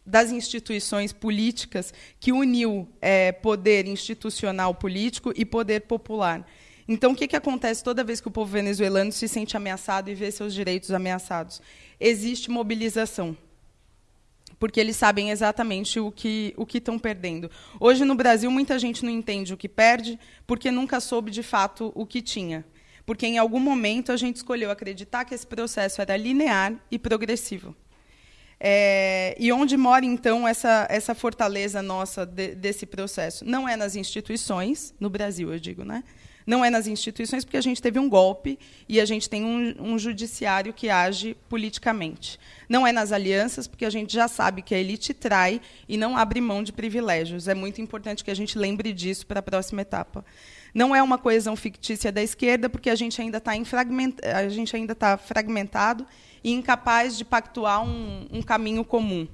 das instituições políticas que uniu é, poder institucional político e poder popular. Então, o que, que acontece toda vez que o povo venezuelano se sente ameaçado e vê seus direitos ameaçados? Existe mobilização. Porque eles sabem exatamente o que o que estão perdendo. Hoje, no Brasil, muita gente não entende o que perde porque nunca soube de fato o que tinha. Porque, em algum momento, a gente escolheu acreditar que esse processo era linear e progressivo. É, e onde mora, então, essa, essa fortaleza nossa de, desse processo? Não é nas instituições, no Brasil, eu digo, né? Não é nas instituições, porque a gente teve um golpe e a gente tem um, um judiciário que age politicamente. Não é nas alianças, porque a gente já sabe que a elite trai e não abre mão de privilégios. É muito importante que a gente lembre disso para a próxima etapa. Não é uma coesão fictícia da esquerda, porque a gente ainda está fragment... tá fragmentado e incapaz de pactuar um, um caminho comum.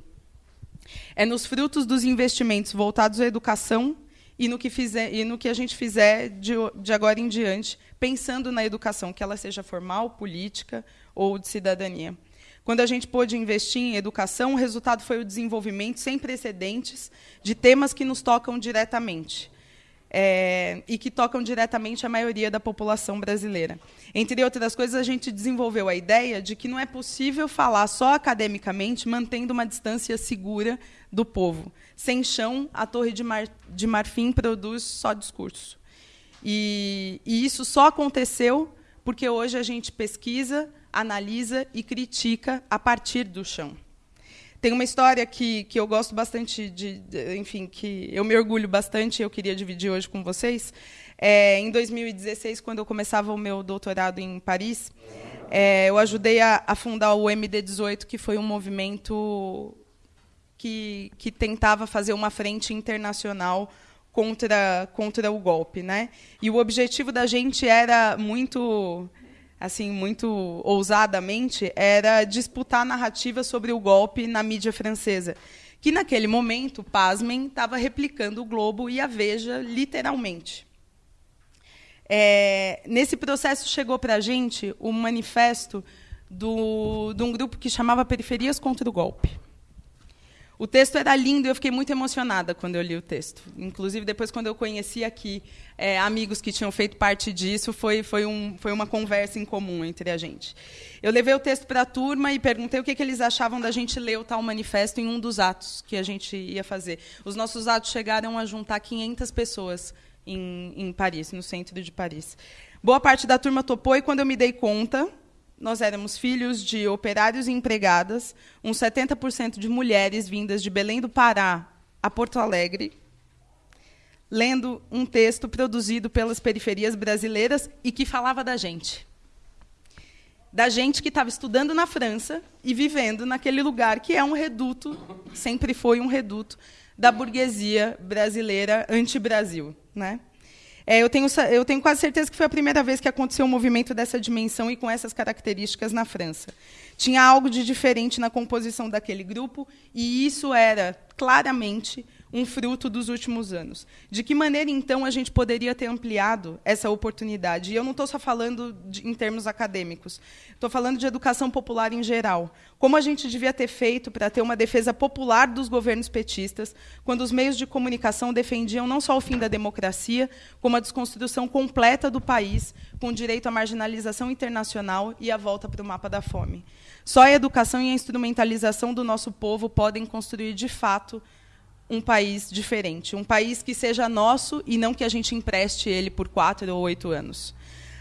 É nos frutos dos investimentos voltados à educação e no que, fizer, e no que a gente fizer de, de agora em diante, pensando na educação, que ela seja formal, política ou de cidadania. Quando a gente pôde investir em educação, o resultado foi o desenvolvimento sem precedentes de temas que nos tocam diretamente é, e que tocam diretamente a maioria da população brasileira. Entre outras coisas, a gente desenvolveu a ideia de que não é possível falar só academicamente, mantendo uma distância segura do povo. Sem chão, a Torre de, Mar, de Marfim produz só discurso. E, e isso só aconteceu porque hoje a gente pesquisa, analisa e critica a partir do chão. Tem uma história que, que eu gosto bastante de, de, enfim, que eu me orgulho bastante e eu queria dividir hoje com vocês. É, em 2016, quando eu começava o meu doutorado em Paris, é, eu ajudei a, a, fundar o MD18, que foi um movimento que, que tentava fazer uma frente internacional contra, contra o golpe. Né? E o objetivo da gente era muito assim muito ousadamente era disputar a narrativa sobre o golpe na mídia francesa, que naquele momento, pasmem, estava replicando o Globo e a Veja literalmente. É, nesse processo chegou para a gente um manifesto do, de um grupo que chamava Periferias contra o Golpe. O texto era lindo e eu fiquei muito emocionada quando eu li o texto. Inclusive, depois, quando eu conheci aqui é, amigos que tinham feito parte disso, foi, foi, um, foi uma conversa em comum entre a gente. Eu levei o texto para a turma e perguntei o que, que eles achavam da gente ler o tal manifesto em um dos atos que a gente ia fazer. Os nossos atos chegaram a juntar 500 pessoas em, em Paris, no centro de Paris. Boa parte da turma topou e, quando eu me dei conta, nós éramos filhos de operários e empregadas, uns 70% de mulheres vindas de Belém do Pará a Porto Alegre, lendo um texto produzido pelas periferias brasileiras e que falava da gente. Da gente que estava estudando na França e vivendo naquele lugar que é um reduto, sempre foi um reduto, da burguesia brasileira anti-Brasil. Né? É, eu, tenho, eu tenho quase certeza que foi a primeira vez que aconteceu um movimento dessa dimensão e com essas características na França. Tinha algo de diferente na composição daquele grupo, e isso era claramente um fruto dos últimos anos. De que maneira, então, a gente poderia ter ampliado essa oportunidade? E eu não estou só falando de, em termos acadêmicos, estou falando de educação popular em geral. Como a gente devia ter feito para ter uma defesa popular dos governos petistas, quando os meios de comunicação defendiam não só o fim da democracia, como a desconstrução completa do país, com direito à marginalização internacional e a volta para o mapa da fome. Só a educação e a instrumentalização do nosso povo podem construir, de fato, um país diferente, um país que seja nosso e não que a gente empreste ele por quatro ou oito anos.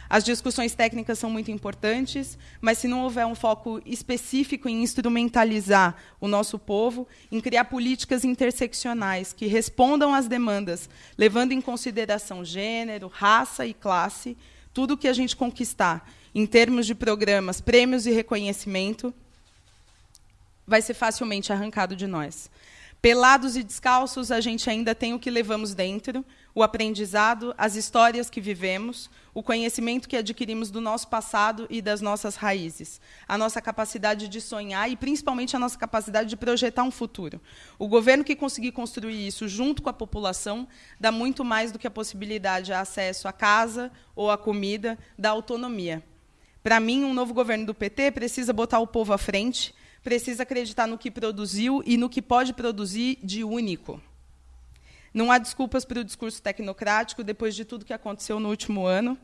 As discussões técnicas são muito importantes, mas se não houver um foco específico em instrumentalizar o nosso povo, em criar políticas interseccionais que respondam às demandas, levando em consideração gênero, raça e classe, tudo que a gente conquistar em termos de programas, prêmios e reconhecimento, vai ser facilmente arrancado de nós. Pelados e descalços, a gente ainda tem o que levamos dentro, o aprendizado, as histórias que vivemos, o conhecimento que adquirimos do nosso passado e das nossas raízes, a nossa capacidade de sonhar e, principalmente, a nossa capacidade de projetar um futuro. O governo que conseguir construir isso junto com a população dá muito mais do que a possibilidade de acesso à casa ou à comida, da autonomia. Para mim, um novo governo do PT precisa botar o povo à frente, precisa acreditar no que produziu e no que pode produzir de único. Não há desculpas para o discurso tecnocrático depois de tudo que aconteceu no último ano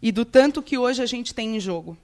e do tanto que hoje a gente tem em jogo.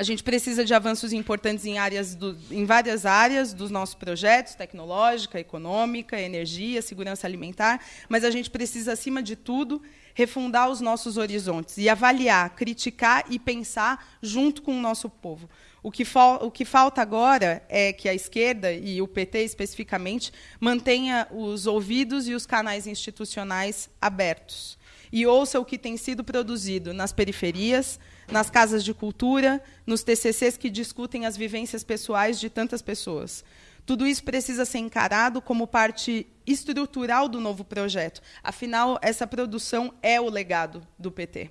A gente precisa de avanços importantes em, áreas do, em várias áreas dos nossos projetos, tecnológica, econômica, energia, segurança alimentar, mas a gente precisa, acima de tudo, refundar os nossos horizontes e avaliar, criticar e pensar junto com o nosso povo. O que, o que, falta agora é que a esquerda, e o PT especificamente, mantenha os ouvidos e os canais institucionais abertos e ouça o que tem sido produzido nas periferias, nas casas de cultura, nos TCCs que discutem as vivências pessoais de tantas pessoas. Tudo isso precisa ser encarado como parte estrutural do novo projeto. Afinal, essa produção é o legado do PT.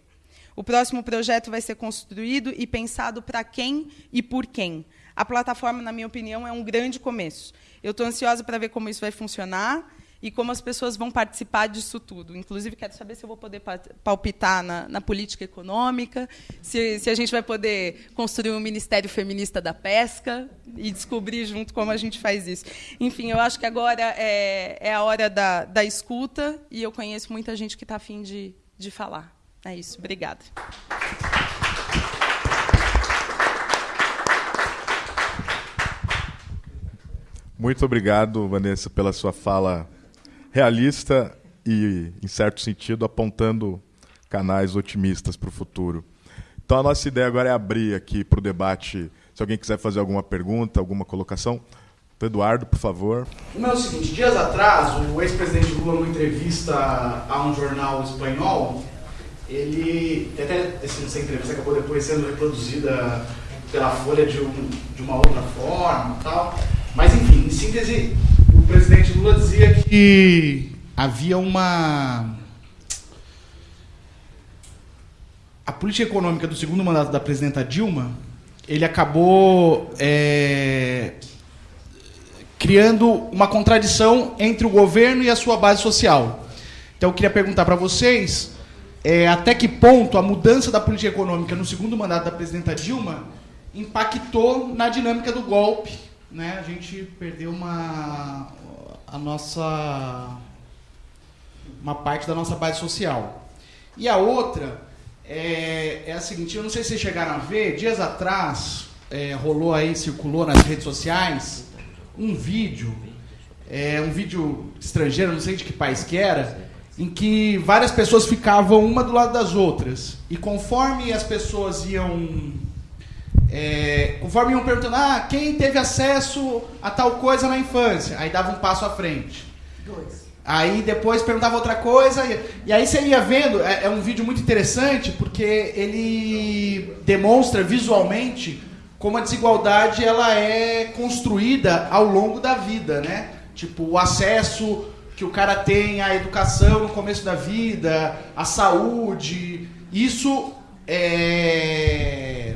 O próximo projeto vai ser construído e pensado para quem e por quem. A plataforma, na minha opinião, é um grande começo. Eu estou ansiosa para ver como isso vai funcionar e como as pessoas vão participar disso tudo. Inclusive, quero saber se eu vou poder palpitar na, na política econômica, se, se, a gente vai poder construir um Ministério Feminista da Pesca e descobrir junto como a gente faz isso. Enfim, eu acho que agora é, é a hora da, da escuta e eu conheço muita gente que está afim de, de falar. É isso. Obrigada. Muito obrigado, Vanessa, pela sua fala realista e, em certo sentido, apontando canais otimistas para o futuro. Então, a nossa ideia agora é abrir aqui para o debate. Se alguém quiser fazer alguma pergunta, alguma colocação. Eduardo, por favor. O meu é o seguinte: dias atrás, o ex-presidente Lula, numa entrevista a um jornal espanhol, ele. Até essa entrevista acabou depois sendo reproduzida pela Folha de, um, de uma outra forma tal. Mas, enfim, em síntese, presidente Lula dizia que havia uma. A política econômica do segundo mandato da presidenta Dilma, ele acabou é, criando uma contradição entre o governo e a sua base social. Então eu queria perguntar para vocês é, até que ponto a mudança da política econômica no segundo mandato da presidenta Dilma impactou na dinâmica do golpe. Né? A gente perdeu uma, a nossa uma parte da nossa base social. E a outra é, é a seguinte, eu não sei se vocês chegaram a ver, dias atrás é, rolou aí, circulou nas redes sociais um vídeo, é, um vídeo estrangeiro, não sei de que país que era, em que várias pessoas ficavam uma do lado das outras. E conforme as pessoas iam é, conforme iam perguntando, ah, quem teve acesso a tal coisa na infância? Aí dava um passo à frente. Dois. Aí depois perguntava outra coisa, e, e aí você ia vendo, é, é, um vídeo muito interessante, porque ele demonstra visualmente como a desigualdade ela é construída ao longo da vida, né? Tipo, o acesso que o cara tem à educação no começo da vida, à saúde, isso é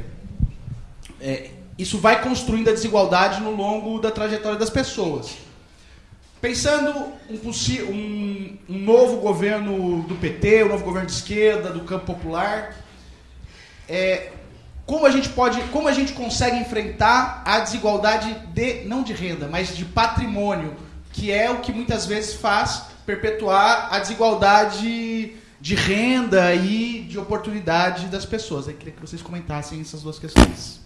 é, isso vai construindo a desigualdade no longo da trajetória das pessoas. Pensando um, um, um, novo governo do PT, um novo governo de esquerda, do campo popular, é, como a gente pode, como a gente consegue enfrentar a desigualdade de não de renda, mas de patrimônio, que é o que muitas vezes faz perpetuar a desigualdade de renda e de oportunidade das pessoas. Eu queria que vocês comentassem essas duas questões.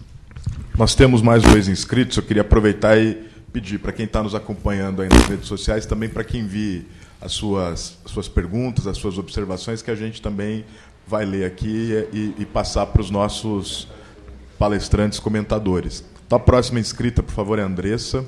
Nós temos mais dois inscritos, eu queria aproveitar e pedir para quem está nos acompanhando aí nas redes sociais, também para que envie as suas, as suas perguntas, as suas observações, que a gente também vai ler aqui e, e passar para os nossos palestrantes comentadores. Então, a próxima inscrita, por favor, é a Andressa.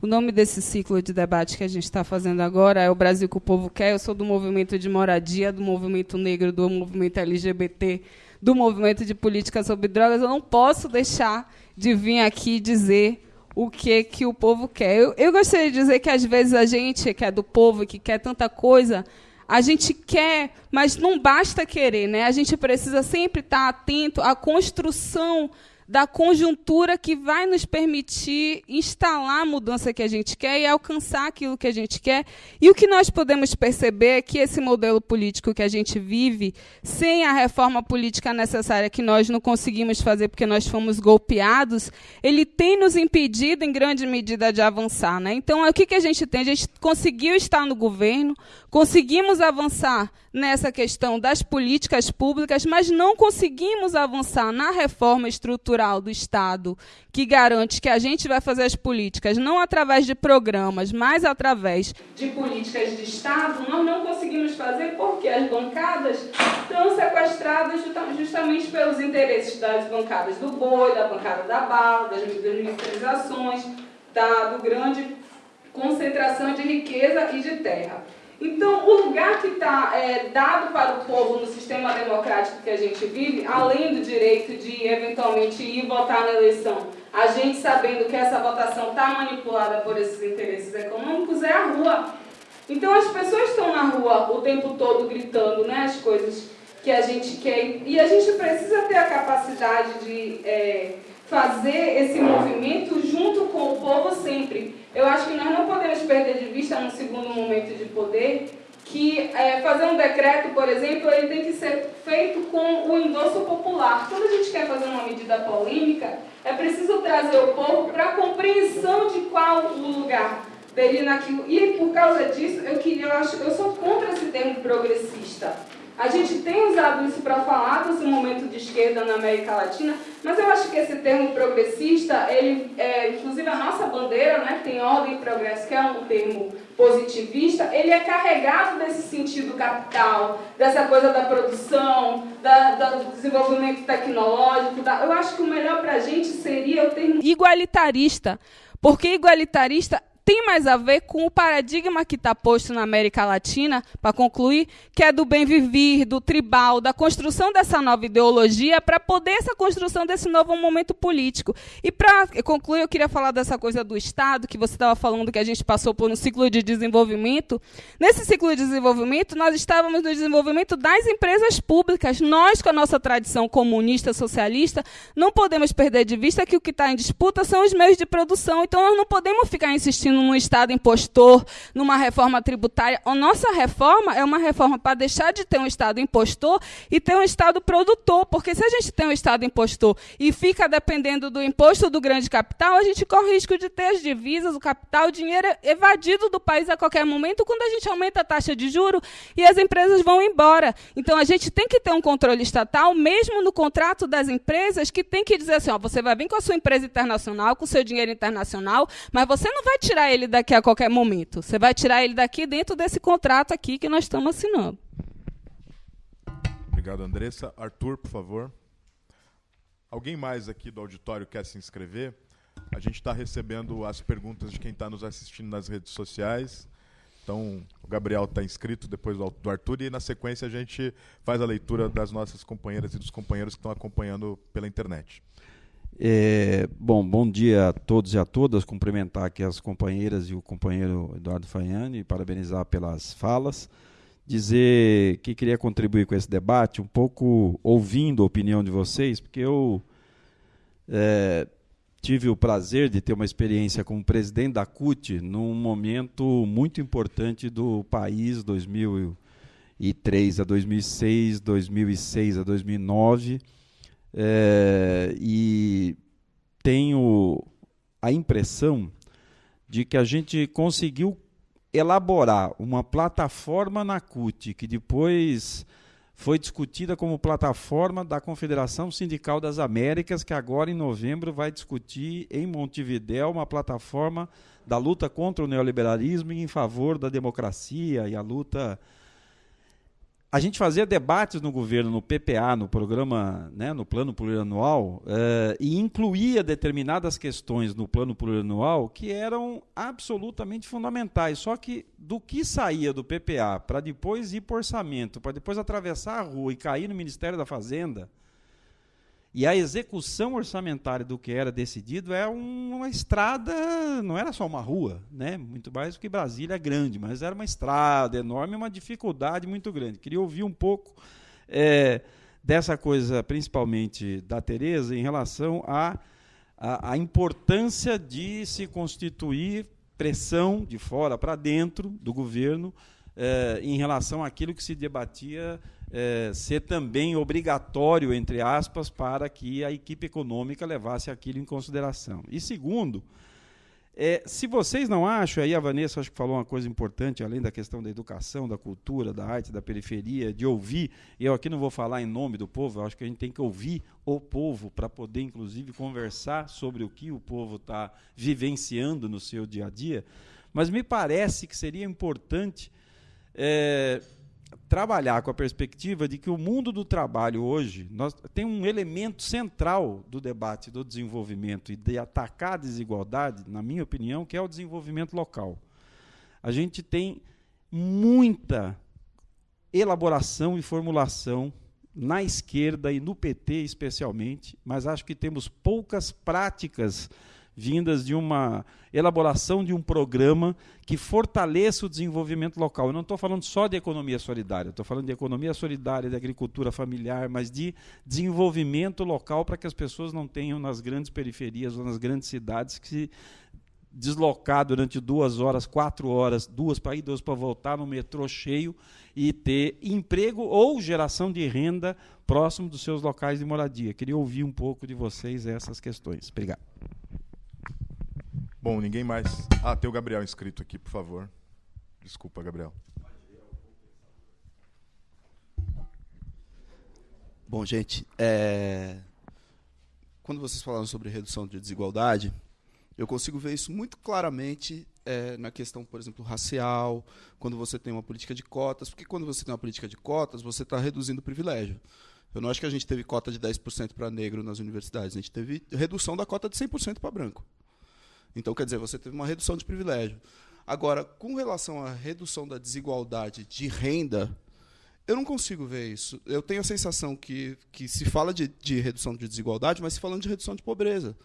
O nome desse ciclo de debate que a gente está fazendo agora é O Brasil que o Povo Quer. Eu sou do movimento de moradia, do movimento negro, do movimento LGBT, do movimento de política sobre drogas. Eu não posso deixar de vir aqui dizer o que, que o povo quer. Eu, eu gostaria de dizer que, às vezes, a gente que é do povo que quer tanta coisa, a gente quer, mas não basta querer. Né? A gente precisa sempre estar atento à construção da conjuntura que vai nos permitir instalar a mudança que a gente quer e alcançar aquilo que a gente quer. E o que nós podemos perceber é que esse modelo político que a gente vive, sem a reforma política necessária que nós não conseguimos fazer porque nós fomos golpeados, ele tem nos impedido, em grande medida, de avançar. Né? Então, o que, que a gente tem? A gente conseguiu estar no governo, conseguimos avançar nessa questão das políticas públicas, mas não conseguimos avançar na reforma estrutural do Estado, que garante que a gente vai fazer as políticas não através de programas, mas através de políticas de Estado, nós não conseguimos fazer porque as bancadas estão sequestradas justamente pelos interesses das bancadas do boi, da bancada da bala, das militarizações, da do grande concentração de riqueza e de terra. Então, o lugar que está é, dado para o povo no sistema democrático que a gente vive, além do direito de eventualmente ir votar na eleição, a gente sabendo que essa votação está manipulada por esses interesses econômicos, é a rua. Então, as pessoas estão na rua o tempo todo gritando né, as coisas que a gente quer. E a gente precisa ter a capacidade de é, fazer esse movimento junto com o povo sempre. Eu acho que nós não podemos perder de vista, num segundo momento de poder, que é, fazer um decreto, por exemplo, ele tem que ser feito com o endosso popular. Quando a gente quer fazer uma medida polêmica, é preciso trazer o povo para a compreensão de qual o lugar dele naquilo. E por causa disso, eu queria, eu acho, eu sou contra esse termo progressista. A gente tem usado isso para falar desse momento de esquerda na América Latina, mas eu acho que esse termo progressista, ele, é, inclusive a nossa bandeira, né, que tem ordem e progresso, que é um termo positivista, ele é carregado desse sentido capital, dessa coisa da produção, da, do desenvolvimento tecnológico. Da, eu acho que o melhor para a gente seria o termo igualitarista, porque igualitarista tem mais a ver com o paradigma que está posto na América Latina, para concluir, que é do bem viver, do tribal, da construção dessa nova ideologia, para poder essa construção desse novo momento político. E para concluir, eu queria falar dessa coisa do Estado, que você estava falando que a gente passou por um ciclo de desenvolvimento. Nesse ciclo de desenvolvimento, nós estávamos no desenvolvimento das empresas públicas. Nós, com a nossa tradição comunista, socialista, não podemos perder de vista que o que está em disputa são os meios de produção. Então, nós não podemos ficar insistindo num Estado impostor, numa reforma tributária. A nossa reforma é uma reforma para deixar de ter um Estado impostor e ter um Estado produtor. Porque se a gente tem um Estado impostor e fica dependendo do imposto do grande capital, a gente corre risco de ter as divisas, o capital, o dinheiro evadido do país a qualquer momento quando a gente aumenta a taxa de juro e as empresas vão embora. Então a gente tem que ter um controle estatal, mesmo no contrato das empresas, que tem que dizer assim: ó, você vai vir com a sua empresa internacional, com o seu dinheiro internacional, mas você não vai tirar tirar ele daqui a qualquer momento. Você vai tirar ele daqui dentro desse contrato aqui que nós estamos assinando. Obrigado, Andressa. Arthur, por favor. Alguém mais aqui do auditório quer se inscrever? A gente está recebendo as perguntas de quem está nos assistindo nas redes sociais. Então, o Gabriel está inscrito depois do Arthur e na sequência a gente faz a leitura das nossas companheiras e dos companheiros que estão acompanhando pela internet. É, bom, bom dia a todos e a todas. Cumprimentar aqui as companheiras e o companheiro Eduardo Fanhani, parabenizar pelas falas. Dizer que queria contribuir com esse debate, um pouco ouvindo a opinião de vocês, porque eu é, tive o prazer de ter uma experiência como presidente da CUT num momento muito importante do país, 2003 a 2006, 2006 a 2009 é, e tenho a impressão de que a gente conseguiu elaborar uma plataforma na CUT que depois foi discutida como plataforma da Confederação Sindical das Américas, que agora em novembro vai discutir em Montevidéu uma plataforma da luta contra o neoliberalismo e em favor da democracia e a luta a gente fazia debates no governo, no PPA, no programa, né, no plano plurianual, uh, e incluía determinadas questões no plano plurianual que eram absolutamente fundamentais. Só que do que saía do PPA para depois ir para orçamento, para depois atravessar a rua e cair no Ministério da Fazenda, e a execução orçamentária do que era decidido é uma estrada, não era só uma rua, né? muito mais do que Brasília é grande, mas era uma estrada enorme, uma dificuldade muito grande. Queria ouvir um pouco é, dessa coisa, principalmente da Tereza, em relação à a, a, a, importância de se constituir pressão de fora para dentro do governo é, em relação àquilo que se debatia é, ser também obrigatório, entre aspas, para que a equipe econômica levasse aquilo em consideração. E segundo, é, se vocês não acham, aí a Vanessa acho que falou uma coisa importante, além da questão da educação, da cultura, da arte, da periferia, de ouvir, eu aqui não vou falar em nome do povo, eu acho que a gente tem que ouvir o povo para poder, inclusive, conversar sobre o que o povo está vivenciando no seu dia a dia, mas me parece que seria importante é, trabalhar com a perspectiva de que o mundo do trabalho hoje nós, tem um elemento central do debate do desenvolvimento e de atacar a desigualdade, na minha opinião, que é o desenvolvimento local. A gente tem muita elaboração e formulação na esquerda e no PT especialmente, mas acho que temos poucas práticas vindas de uma elaboração de um programa que fortaleça o desenvolvimento local. Eu não estou falando só de economia solidária, estou falando de economia solidária, de agricultura familiar, mas de desenvolvimento local para que as pessoas não tenham nas grandes periferias ou nas grandes cidades que se deslocar durante duas horas, quatro horas, duas para ir, duas para voltar no metrô cheio e ter emprego ou geração de renda próximo dos seus locais de moradia. Queria ouvir um pouco de vocês essas questões. Obrigado. Bom, ninguém mais. Ah, tem o Gabriel inscrito aqui, por favor. Desculpa, Gabriel. Bom, gente, é... quando vocês falaram sobre redução de desigualdade, eu consigo ver isso muito claramente é, na questão, por exemplo, racial, quando você tem uma política de cotas, porque quando você tem uma política de cotas, você está reduzindo o privilégio. Eu não acho que a gente teve cota de 10% para negro nas universidades, a gente teve redução da cota de 100% para branco. Então, quer dizer, você teve uma redução de privilégio. Agora, com relação à redução da desigualdade de renda, eu não consigo ver isso. Eu tenho a sensação que, que se fala de, de redução de desigualdade, mas se falando de redução de pobreza.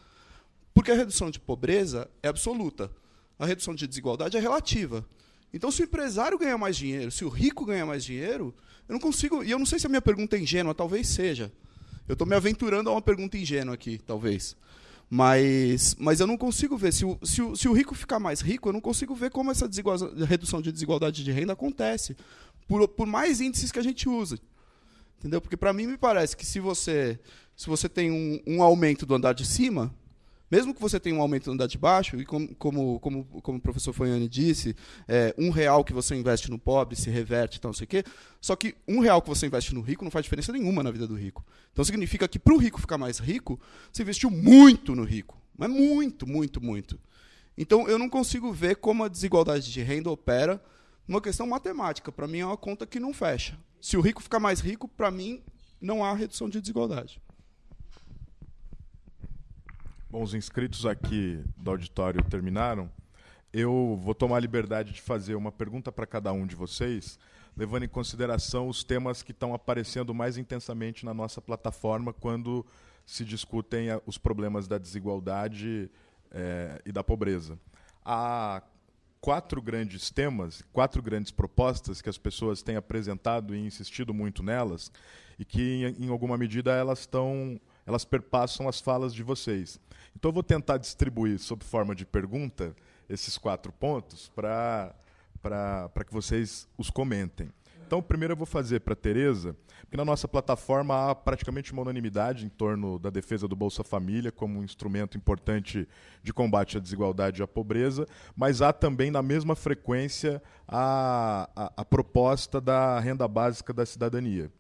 Porque a redução de pobreza é absoluta. A redução de desigualdade é relativa. Então, se o empresário ganha mais dinheiro, se o rico ganha mais dinheiro, eu não consigo. E eu não sei se a minha pergunta é ingênua, talvez seja. Eu estou me aventurando a uma pergunta ingênua aqui, talvez. Mas, mas eu não consigo ver. Se o, se, o, se o rico ficar mais rico, eu não consigo ver como essa redução de desigualdade de renda acontece. Por, por mais índices que a gente usa. Entendeu? Porque para mim me parece que se você, se você tem um, um aumento do andar de cima, mesmo que você tenha um aumento no andar de baixo, e como, como, como, o professor Foiane disse, é, um real que você investe no pobre se reverte, então não sei o quê. Só que um real que você investe no rico não faz diferença nenhuma na vida do rico. Então significa que para o rico ficar mais rico, você investiu muito no rico. Mas muito, muito, muito. Então eu não consigo ver como a desigualdade de renda opera numa questão matemática. Para mim é uma conta que não fecha. Se o rico ficar mais rico, para mim não há redução de desigualdade. Bom, os inscritos aqui do auditório terminaram. Eu vou tomar a liberdade de fazer uma pergunta para cada um de vocês, levando em consideração os temas que estão aparecendo mais intensamente na nossa plataforma quando se discutem os problemas da desigualdade é, e da pobreza. Há quatro grandes temas, quatro grandes propostas que as pessoas têm apresentado e insistido muito nelas, e que, em, em alguma medida, elas estão elas perpassam as falas de vocês. Então eu vou tentar distribuir, sob forma de pergunta, esses quatro pontos para que vocês os comentem. Então, primeiro eu vou fazer para a Tereza, porque na nossa plataforma há praticamente uma unanimidade em torno da defesa do Bolsa Família como um instrumento importante de combate à desigualdade e à pobreza, mas há também, na mesma frequência, a, a, a proposta da renda básica da cidadania.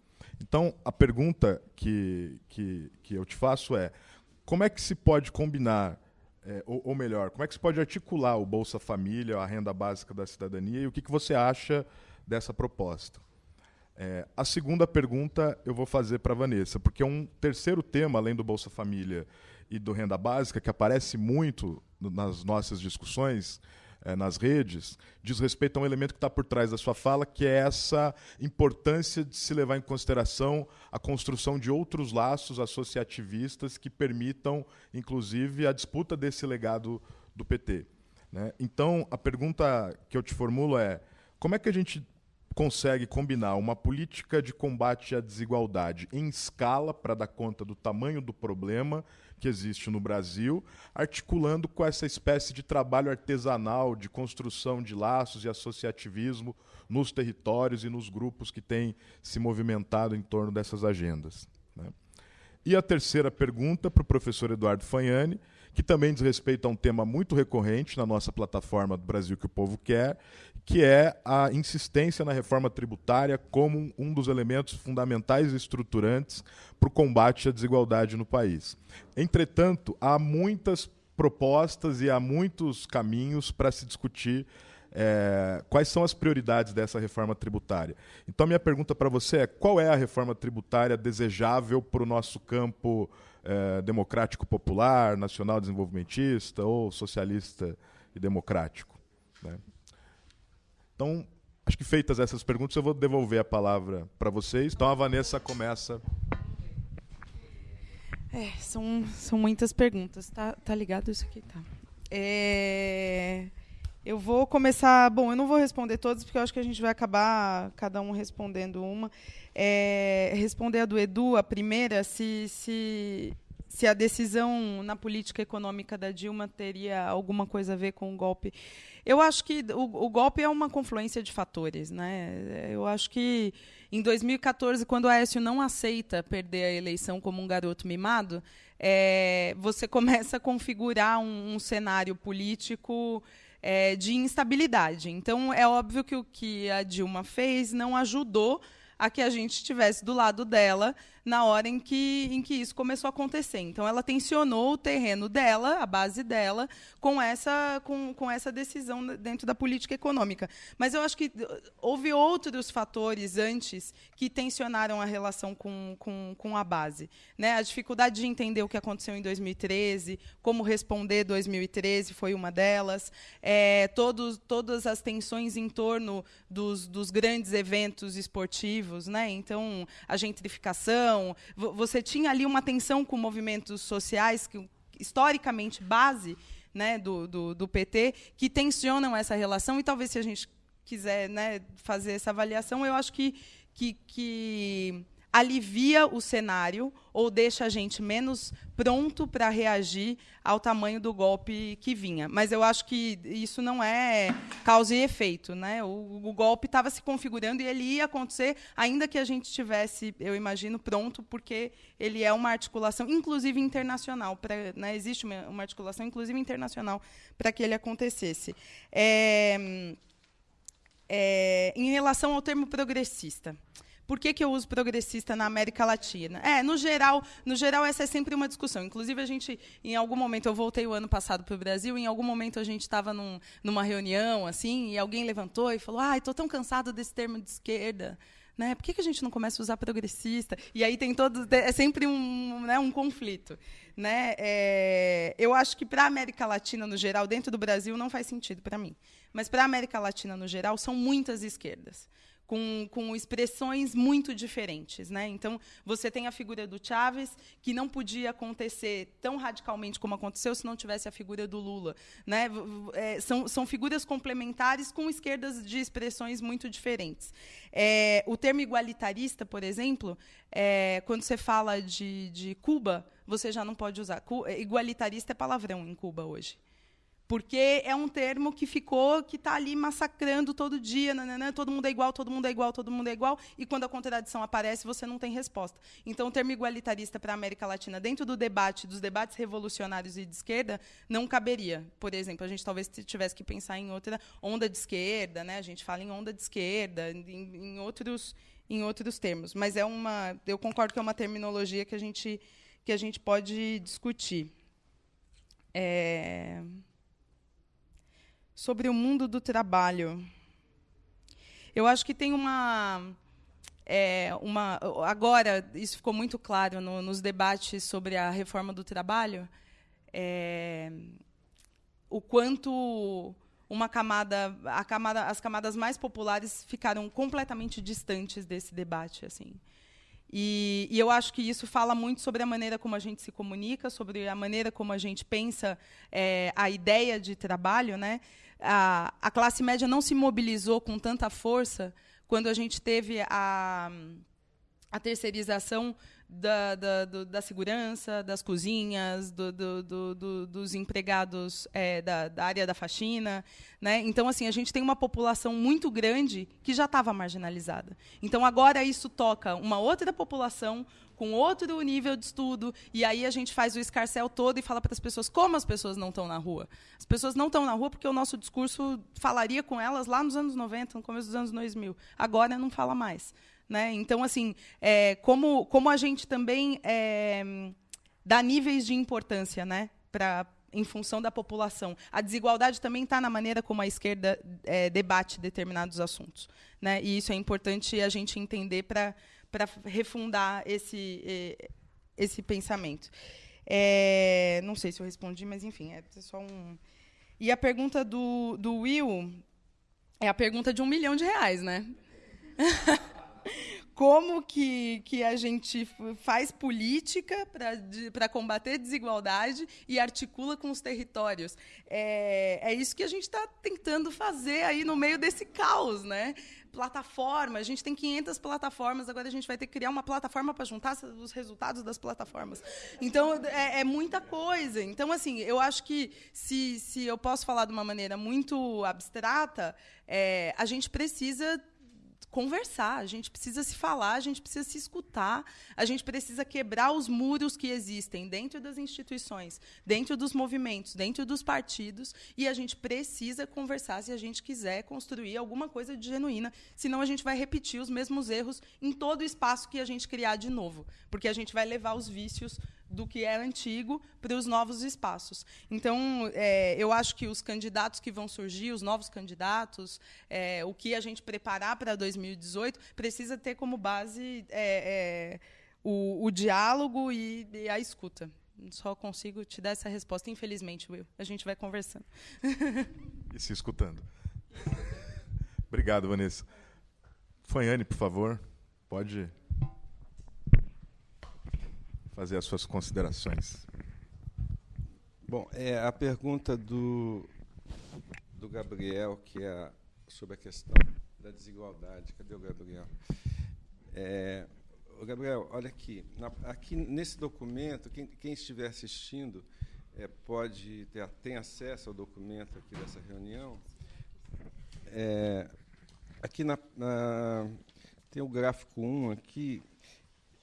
Então, a pergunta que, que, que eu te faço é: como é que se pode combinar, é, ou, ou, melhor, como é que se pode articular o Bolsa Família, a renda básica da cidadania, e o que, que você acha dessa proposta? É, a segunda pergunta eu vou fazer para a Vanessa, porque um terceiro tema, além do Bolsa Família e do Renda Básica, que aparece muito nas nossas discussões, é, nas redes, diz respeito a um elemento que está por trás da sua fala, que é essa importância de se levar em consideração a construção de outros laços associativistas que permitam, inclusive, a disputa desse legado do PT. Né? Então, a pergunta que eu te formulo é: como é que a gente consegue combinar uma política de combate à desigualdade em escala para dar conta do tamanho do problema que existe no Brasil, articulando com essa espécie de trabalho artesanal de construção de laços e associativismo nos territórios e nos grupos que têm se movimentado em torno dessas agendas. Né? E a terceira pergunta para o professor Eduardo Fagnani que também diz respeito a um tema muito recorrente na nossa plataforma do Brasil que o Povo Quer, que é a insistência na reforma tributária como um dos elementos fundamentais e estruturantes para o combate à desigualdade no país. Entretanto, há muitas propostas e há muitos caminhos para se discutir é, quais são as prioridades dessa reforma tributária. Então, minha pergunta para você é: qual é a reforma tributária desejável para o nosso campo é, democrático popular, nacional desenvolvimentista ou socialista e democrático? Né? Então, acho que feitas essas perguntas, eu vou devolver a palavra para vocês. Então, a Vanessa começa. É, são, são muitas perguntas. Tá, tá ligado isso aqui? Tá. É... Eu vou começar. Bom, eu não vou responder todas, porque eu acho que a gente vai acabar cada um respondendo uma. É, responder a do Edu, a primeira, se, se, se a decisão na política econômica da Dilma teria alguma coisa a ver com o golpe. Eu acho que o, o golpe é uma confluência de fatores. Né? Eu acho que em 2014, quando o Aécio não aceita perder a eleição como um garoto mimado, é, você começa a configurar um, um cenário político é, de instabilidade. Então, é óbvio que o que a Dilma fez não ajudou a que a gente estivesse do lado dela na hora em que, em que isso começou a acontecer. Então, ela tensionou o terreno dela, a base dela, com essa, com, com essa decisão dentro da política econômica. Mas eu acho que houve outros fatores antes que tensionaram a relação com, com, com a base. Né? A dificuldade de entender o que aconteceu em 2013, como responder 2013 foi uma delas. É, todos, todas as tensões em torno dos, dos grandes eventos esportivos. Né? Então, a gentrificação, você tinha ali uma tensão com movimentos sociais, que historicamente base né, do, do, do PT, que tensionam essa relação, e talvez se a gente quiser né, fazer essa avaliação, eu acho que, que, que alivia o cenário ou deixa a gente menos pronto para reagir ao tamanho do golpe que vinha. Mas eu acho que isso não é causa e efeito. Né? O, o golpe estava se configurando e ele ia acontecer, ainda que a gente estivesse, eu imagino, pronto, porque ele é uma articulação, inclusive internacional. Pra, né? Existe uma, uma articulação, inclusive internacional, para que ele acontecesse. É, é, em relação ao termo progressista. Por que, que eu uso progressista na América Latina? É, no geral, no geral essa é sempre uma discussão. Inclusive a gente, em algum momento, eu voltei o ano passado para o Brasil. Em algum momento a gente estava num, numa reunião assim e alguém levantou e falou: "Ai, estou tão cansado desse termo de esquerda." Né? Por que, que a gente não começa a usar progressista? E aí tem todo é sempre um, né, um conflito, né? É, eu acho que para a América Latina no geral, dentro do Brasil não faz sentido para mim, mas para a América Latina no geral são muitas esquerdas com, com expressões muito diferentes. Né? Então, você tem a figura do Chávez, que não podia acontecer tão radicalmente como aconteceu se não tivesse a figura do Lula. Né? É, são, são figuras complementares com esquerdas de expressões muito diferentes. É, o termo igualitarista, por exemplo, é, quando você fala de, de Cuba, você já não pode usar. Igualitarista é palavrão em Cuba hoje porque é um termo que ficou, que está ali massacrando todo dia, nananã, todo mundo é igual, todo mundo é igual, todo mundo é igual, e quando a contradição aparece, você não tem resposta. Então, o termo igualitarista para a América Latina, dentro do debate, dos debates revolucionários e de esquerda, não caberia. Por exemplo, a gente talvez tivesse que pensar em outra onda de esquerda, né? a gente fala em onda de esquerda, em, em outros em outros termos. Mas é uma, eu concordo que é uma terminologia que a gente que a gente pode discutir. É... Sobre o mundo do trabalho, eu acho que tem uma é, uma agora isso ficou muito claro no, nos debates sobre a reforma do trabalho. É, o quanto uma camada, a camada, as camadas mais populares ficaram completamente distantes desse debate, assim. E, e, eu acho que isso fala muito sobre a maneira como a gente se comunica, sobre a maneira como a gente pensa é, a ideia de trabalho. Né? A, a classe média não se mobilizou com tanta força quando a gente teve a a terceirização da, da, do, da segurança, das cozinhas, do, do, dos empregados é, da, da, área da faxina. Né? Então, assim, a gente tem uma população muito grande que já estava marginalizada. Então, agora isso toca uma outra população com outro nível de estudo, e aí a gente faz o escarcel todo e fala para as pessoas como as pessoas não estão na rua. As pessoas não estão na rua porque o nosso discurso falaria com elas lá nos anos 90, no começo dos anos 2000. Agora não fala mais. Né? Então, assim, é, como, como a gente também é, dá níveis de importância né, pra, em função da população. A desigualdade também está na maneira como a esquerda é, debate determinados assuntos. Né? E isso é importante a gente entender para refundar esse, esse pensamento. É, não sei se eu respondi, mas enfim, é só um. E a pergunta do, do Will é a pergunta de um milhão de reais, né? como que, que a gente faz política para combater desigualdade e articula com os territórios. É, é isso que a gente está tentando fazer aí no meio desse caos. Né? Plataforma, a gente tem 500 plataformas, agora a gente vai ter que criar uma plataforma para juntar os resultados das plataformas. Então, é, é, muita coisa. Então, assim, eu acho que, se, se eu posso falar de uma maneira muito abstrata, é, a gente precisa conversar, a gente precisa se falar, a gente precisa se escutar, a gente precisa quebrar os muros que existem dentro das instituições, dentro dos movimentos, dentro dos partidos, e a gente precisa conversar se a gente quiser construir alguma coisa de genuína, senão a gente vai repetir os mesmos erros em todo o espaço que a gente criar de novo, porque a gente vai levar os vícios do que é antigo para os novos espaços. Então, é, eu acho que os candidatos que vão surgir, os novos candidatos, é, o que a gente preparar para 2018, precisa ter como base é, é, o, o, diálogo e, e, a escuta. Só consigo te dar essa resposta, infelizmente, Will. A gente vai conversando. e se escutando. Obrigado, Vanessa. Fanhane, por favor, pode fazer as suas considerações. Bom, é, a pergunta do, do Gabriel, que é sobre a questão da desigualdade. Cadê o Gabriel? É, o Gabriel, olha aqui. Na, aqui nesse documento, quem, quem estiver assistindo é, pode ter tem acesso ao documento aqui dessa reunião. É, aqui na, na, tem o gráfico 1 aqui,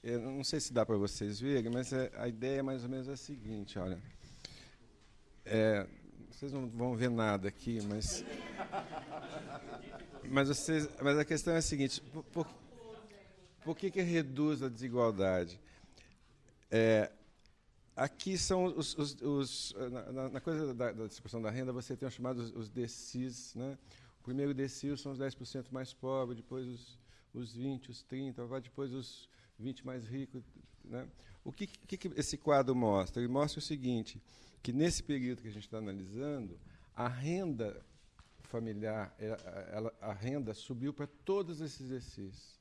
eu não sei se dá para vocês verem, mas é, a ideia é mais ou menos a seguinte, olha. É, vocês não vão ver nada aqui, mas mas vocês, mas a questão é a seguinte: por, por, que que reduz a desigualdade? É, aqui são os, os, os na, na, coisa da, da, distribuição da renda você tem os chamados os DCIs, né? O primeiro DCI são os 10% mais pobres, depois os, os 20, os 30, vai depois os 20 mais ricos. Né? O que, que, esse quadro mostra? Ele mostra o seguinte, que nesse período que a gente está analisando, a renda familiar, ela, a renda subiu para todos esses exercícios,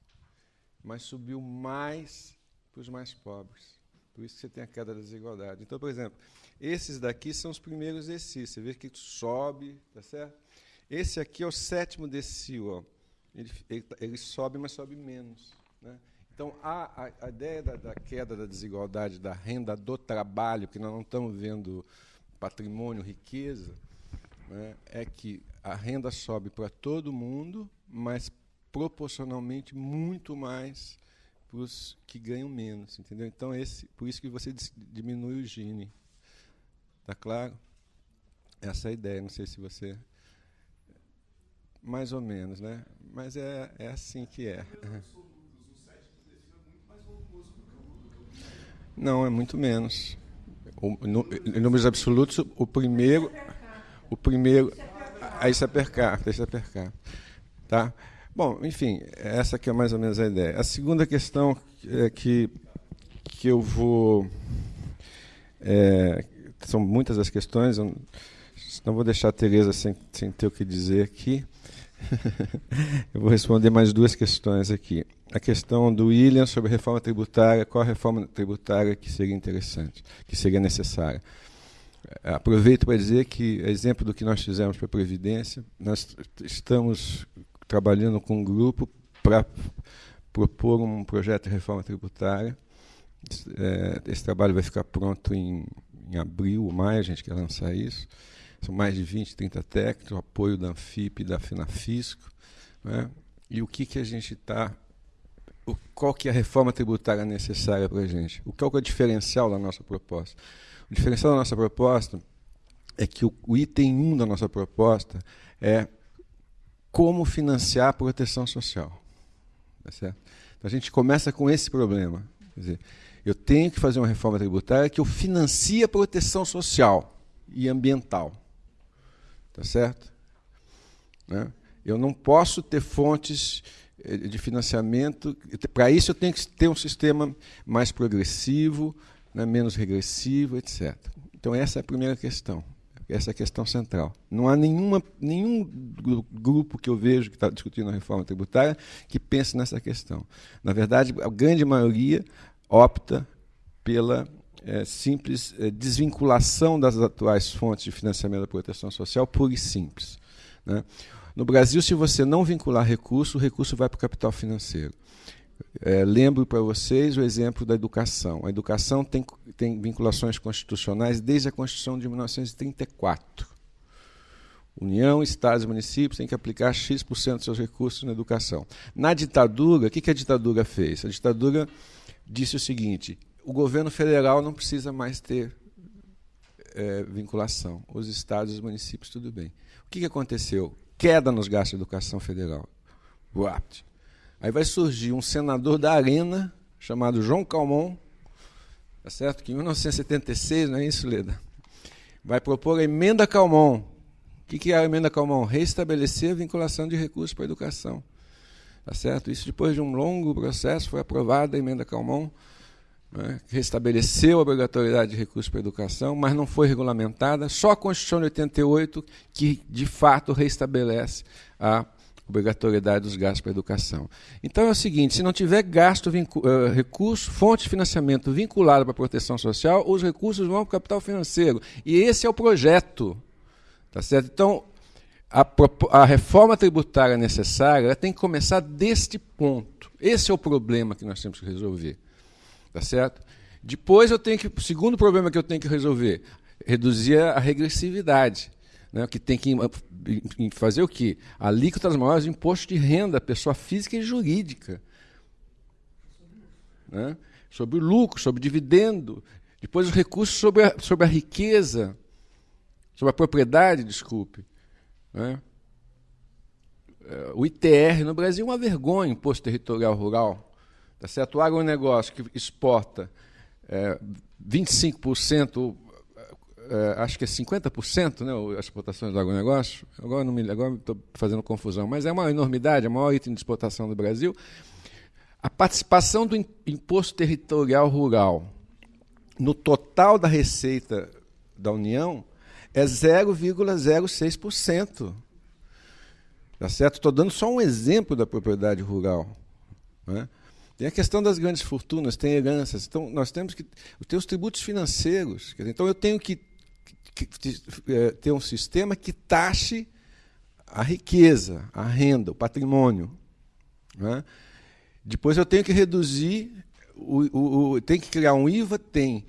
mas subiu mais para os mais pobres. Por isso que você tem a queda da desigualdade. Então, por exemplo, esses daqui são os primeiros exercícios. Você vê que sobe, tá certo? Esse aqui é o sétimo decil. Ele, ele, ele sobe, mas sobe menos. Né? Então, a, a, ideia da, da, queda da desigualdade da renda do trabalho, que nós não estamos vendo patrimônio, riqueza, né, é que a renda sobe para todo mundo, mas proporcionalmente muito mais para os que ganham menos, entendeu? Então esse, por isso que você diminui o Gini, tá claro? Essa é a ideia. Não sei se você mais ou menos, né? Mas é, é assim que é. Não, é muito menos. O, no, em números absolutos, o primeiro. O primeiro. Aí isso é per capita, isso. Tá? Bom, enfim, essa aqui é mais ou menos a ideia. A segunda questão é que, que eu vou. É, são muitas as questões, eu não vou deixar a Tereza sem, sem ter o que dizer aqui. eu vou responder mais duas questões aqui. A questão do William sobre reforma tributária, qual a reforma tributária que seria interessante, que seria necessária. Aproveito para dizer que, exemplo do que nós fizemos para a Previdência, nós estamos trabalhando com um grupo para propor um projeto de reforma tributária. É, esse trabalho vai ficar pronto em, em abril ou maio, a gente quer lançar isso. São mais de 20, 30 técnicos, o apoio da Anfip e da Finafisco. Né? E o que, que a gente está. Qual que é a reforma tributária necessária para a gente? O que é o diferencial da nossa proposta? O diferencial da nossa proposta é que o, o item 1 da nossa proposta é como financiar a proteção social. Tá certo? Então a gente começa com esse problema. Quer dizer, eu tenho que fazer uma reforma tributária que eu financie a proteção social e ambiental. Tá certo? Né? Eu não posso ter fontes de financiamento. Para isso, eu tenho que ter um sistema mais progressivo, né, menos regressivo, etc. Então, essa é a primeira questão. Essa é a questão central. Não há nenhuma, nenhum grupo que eu vejo que está discutindo a reforma tributária que pense nessa questão. Na verdade, a grande maioria opta pela é, simples é, desvinculação das atuais fontes de financiamento da proteção social, pura e simples. Né? No Brasil, se você não vincular recurso, o recurso vai para o capital financeiro. É, lembro para vocês o exemplo da educação. A educação tem, tem vinculações constitucionais desde a Constituição de 1934. União, estados e municípios têm que aplicar X% dos seus recursos na educação. Na ditadura, o que, que a ditadura fez? A ditadura disse o seguinte: o governo federal não precisa mais ter é, vinculação. Os estados e os municípios, tudo bem. O que, que aconteceu? Queda nos gastos de educação federal. Uapt. Aí vai surgir um senador da Arena, chamado João Calmon, tá certo? que em 1976, não é isso, Leda? Vai propor a emenda Calmon. O que, que é a emenda Calmon? Restabelecer a vinculação de recursos para a educação. Tá certo? Isso depois de um longo processo foi aprovada a emenda Calmon, né, restabeleceu a obrigatoriedade de recursos para a educação, mas não foi regulamentada. Só a Constituição de 88 que, de fato, restabelece a obrigatoriedade dos gastos para a educação. Então é o seguinte: se não tiver gasto, uh, recurso, fonte de financiamento vinculada para a proteção social, os recursos vão para o capital financeiro. E esse é o projeto. Tá certo? Então, a, a reforma tributária necessária tem que começar deste ponto. Esse é o problema que nós temos que resolver. Tá certo? Depois eu tenho que. O segundo problema que eu tenho que resolver, reduzir a regressividade né, que tem que fazer o quê? Alíquotas maiores de imposto de renda, pessoa física e jurídica. Né? Sobre o lucro, sobre o dividendo. Depois os recursos sobre a, sobre a riqueza, sobre a propriedade, desculpe. Né? É, o ITR no Brasil é uma vergonha, Imposto Territorial Rural. Tá certo? O agronegócio que exporta é, 25% é, acho que é 50% né, as exportações do agronegócio. Agora não me agora estou fazendo confusão, mas é uma enormidade, é o maior item de exportação do Brasil. A participação do imposto territorial rural no total da receita da União é 0,06%. Tá certo? Estou dando só um exemplo da propriedade rural. Né? Tem a questão das grandes fortunas, tem heranças. Então, nós temos que ter os tributos financeiros. Então, eu tenho que é, ter um sistema que taxe a riqueza, a renda, o patrimônio. Né? Depois eu tenho que reduzir, o, o, o, tem que criar um IVA? Tem,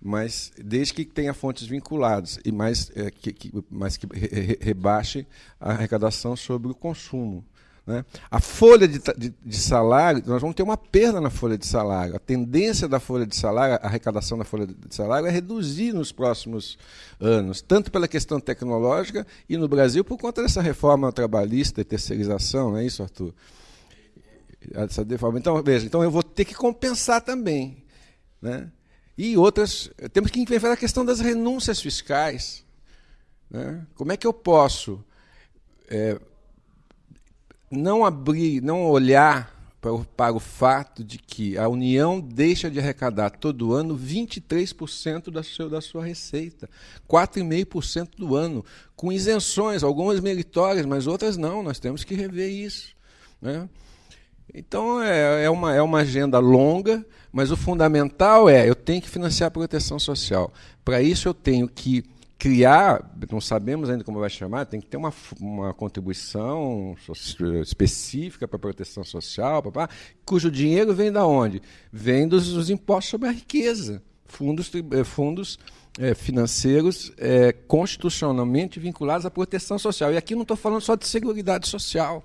mas desde que tenha fontes vinculadas, e mais, é, que, que, mais que re, rebaixe a arrecadação sobre o consumo. Né? A folha de, de, de, salário, nós vamos ter uma perda na folha de salário. A tendência da folha de salário, a arrecadação da folha de salário é reduzir nos próximos anos, tanto pela questão tecnológica e no Brasil por conta dessa reforma trabalhista e terceirização, não é isso, Arthur? Então, veja, então eu vou ter que compensar também. Né? E outras, temos que enfrentar a questão das renúncias fiscais. Né? Como é que eu posso é, não abrir, não olhar para o, para o fato de que a União deixa de arrecadar todo ano 23% da sua, da sua receita, 4,5% do ano, com isenções, algumas meritórias, mas outras não, nós temos que rever isso. Né? Então é, é, uma, é uma agenda longa, mas o fundamental é eu tenho que financiar a proteção social. Para isso eu tenho que criar, não sabemos ainda como vai chamar, tem que ter uma, uma contribuição específica para a proteção social, papá, cujo dinheiro vem da onde? Vem dos, dos impostos sobre a riqueza, fundos, eh, fundos é, financeiros é, constitucionalmente vinculados à proteção social. E aqui não estou falando só de seguridade social.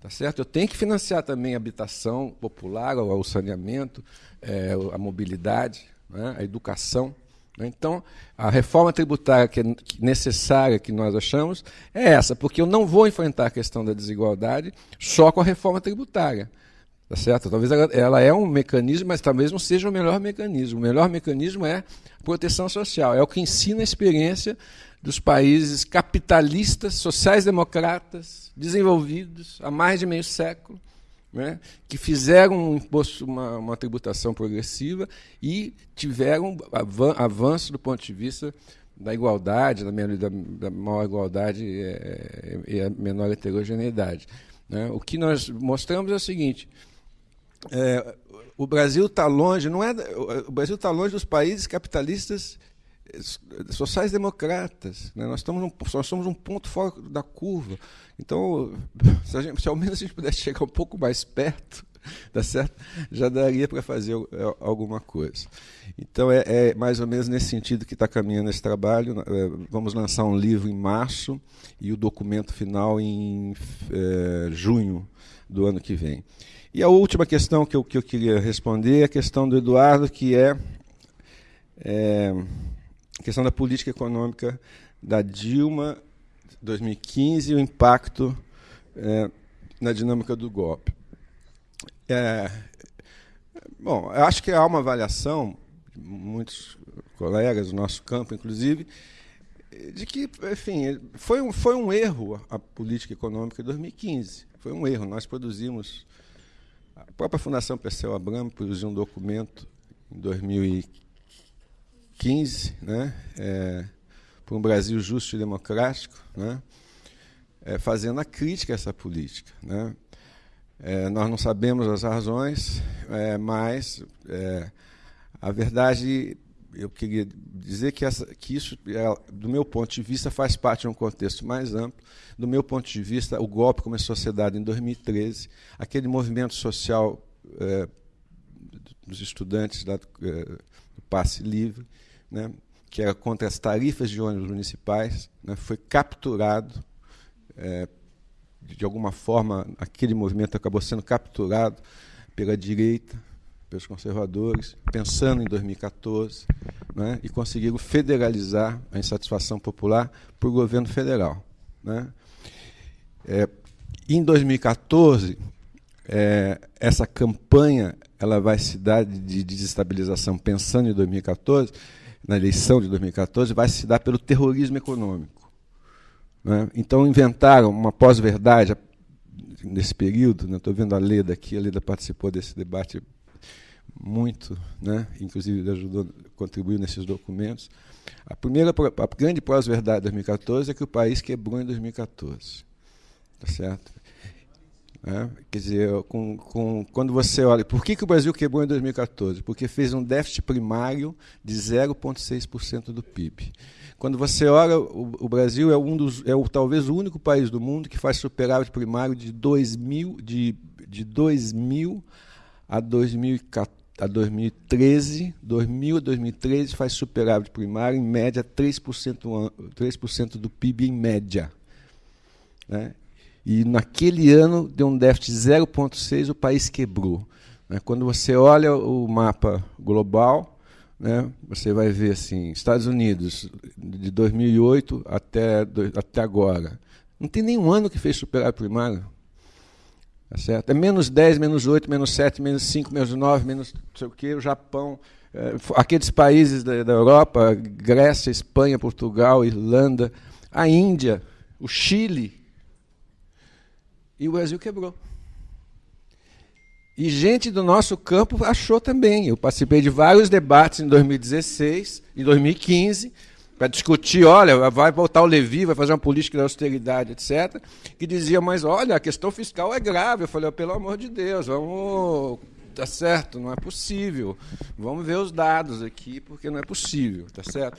Tá certo? Eu tenho que financiar também a habitação popular, o, saneamento, é, a mobilidade, né, a educação. Né? Então, a reforma tributária que é necessária, que nós achamos, é essa, porque eu não vou enfrentar a questão da desigualdade só com a reforma tributária. Tá certo? Talvez ela, ela é um mecanismo, mas talvez não seja o melhor mecanismo. O melhor mecanismo é proteção social, é o que ensina a experiência dos países capitalistas, sociais-democratas, desenvolvidos há mais de meio século, né, que fizeram um imposto, uma, uma, tributação progressiva e tiveram avanço do ponto de vista da igualdade, da, da, da maior igualdade é, e a menor heterogeneidade. Né. O que nós mostramos é o seguinte: é, o Brasil está longe, não é, o Brasil está longe dos países capitalistas sociais-democratas. Né? Nós, estamos num, nós somos um ponto fora da curva. Então, se, gente, se, ao menos a gente pudesse chegar um pouco mais perto, tá certo? já daria para fazer é, alguma coisa. Então, é, é, mais ou menos nesse sentido que está caminhando esse trabalho. É, vamos lançar um livro em março e o documento final em é, junho do ano que vem. E a última questão que eu, que eu queria responder é a questão do Eduardo, que é, é questão da política econômica da Dilma 2015 e o impacto é, na dinâmica do golpe. É, bom, eu acho que há uma avaliação, muitos colegas do nosso campo, inclusive, de que, enfim, foi um, foi um erro a política econômica de 2015. Foi um erro. Nós produzimos, a própria Fundação Perseu Abramo produziu um documento em 2015, né, é, para um Brasil justo e democrático, né, é, fazendo a crítica a essa política. Né. É, nós não sabemos as razões, é, mas é, a verdade eu queria dizer que, essa, que isso, é, do meu ponto de vista, faz parte de um contexto mais amplo. Do meu ponto de vista, o golpe começou a ser dado em 2013. Aquele movimento social dos estudantes da, do passe livre, né, que era contra as tarifas de ônibus municipais, né, foi capturado. É, de alguma forma, aquele movimento acabou sendo capturado pela direita, pelos conservadores, pensando em 2014, né, e conseguiram federalizar a insatisfação popular para o governo federal. Né. É, em 2014, é, essa campanha ela vai se dar de desestabilização, pensando em 2014, na eleição de 2014, vai se dar pelo terrorismo econômico. Né? Então inventaram uma pós-verdade nesse período. Estou né? vendo a Leda aqui, a Leda participou desse debate muito, né? inclusive ajudou, contribuiu nesses documentos. A primeira, a grande pós-verdade de 2014 é que o país quebrou em 2014, tá certo? É, quer dizer, com, com, quando você olha, por que, que o Brasil quebrou em 2014? Porque fez um déficit primário de 0,6% do PIB. Quando você olha, o, o, Brasil é, um dos, é o, talvez o único país do mundo que faz superávit primário de 2000, de, de 2000 a 2014 a 2013, 2000 a 2013 faz superávit primário em média 3%, 3% do PIB em média. Né? E naquele ano deu um déficit de 0,6, o país quebrou. Né? Quando você olha o mapa global, né, você vai ver assim, Estados Unidos, de 2008 até, até agora, não tem nenhum ano que fez superávit primário. Tá certo? É menos 10, menos 8, menos 7, menos 5, menos 9, menos não sei o quê. O Japão eh, aqueles países da, da Europa, Grécia, Espanha, Portugal, Irlanda, a Índia, o Chile, e o Brasil quebrou. E gente do nosso campo achou também. Eu participei de vários debates em 2016, em 2015, para discutir, olha, vai voltar o Levi, vai fazer uma política de austeridade, etc., que dizia, mas olha, a questão fiscal é grave. Eu falei, oh, pelo amor de Deus, vamos. Tá certo, não é possível. Vamos ver os dados aqui, porque não é possível, tá certo?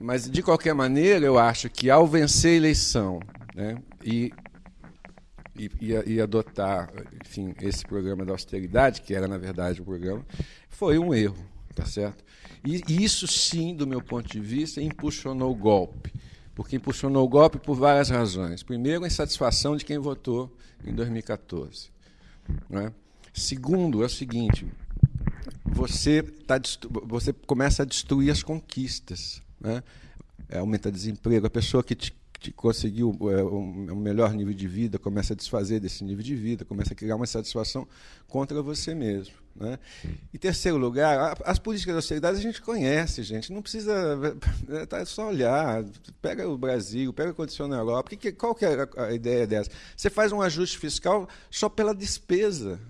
Mas, de qualquer maneira, eu acho que ao vencer a eleição né, e, e, e, adotar enfim, esse programa da austeridade, que era, na verdade, o programa, foi um erro, tá certo? E isso sim, do meu ponto de vista, impulsionou o golpe. Porque impulsionou o golpe por várias razões. Primeiro, a insatisfação de quem votou em 2014. É? Segundo, é o seguinte: você, tá, você começa a destruir as conquistas. Né? Aumenta desemprego. A pessoa que te conseguiu é, um melhor nível de vida, começa a desfazer desse nível de vida, começa a criar uma satisfação contra você mesmo. Né? Em terceiro lugar, as políticas de austeridade a gente conhece, gente. Não precisa. É, tá, é só olhar. Pega o Brasil, pega a condição na Europa. Que, qual que é a, a ideia dessa? Você faz um ajuste fiscal só pela despesa.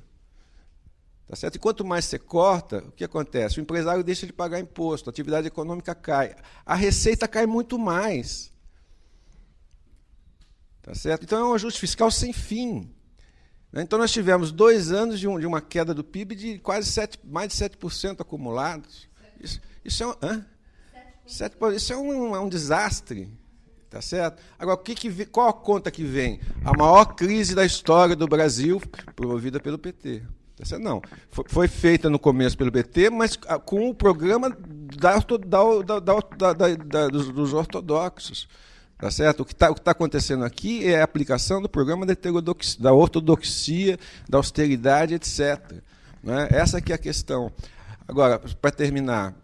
Tá certo? E quanto mais você corta, o que acontece? O empresário deixa de pagar imposto, a atividade econômica cai. A receita cai muito mais. Tá certo? Então é um ajuste fiscal sem fim. Né? Então nós tivemos dois anos de, um, de uma queda do PIB de quase 7, mais de 7% acumulados. Isso, isso é um, hã? 7, isso é um, é um desastre. Tá certo? Agora, que que, qual a conta que vem? A maior crise da história do Brasil, promovida pelo PT. Tá certo? Não. Foi, foi feita no começo pelo PT, mas com o programa da, da, da, dos ortodoxos. Tá certo? O que está tá acontecendo aqui é a aplicação do programa da ortodoxia, da austeridade, etc. Né? Essa é a questão. Agora, para terminar,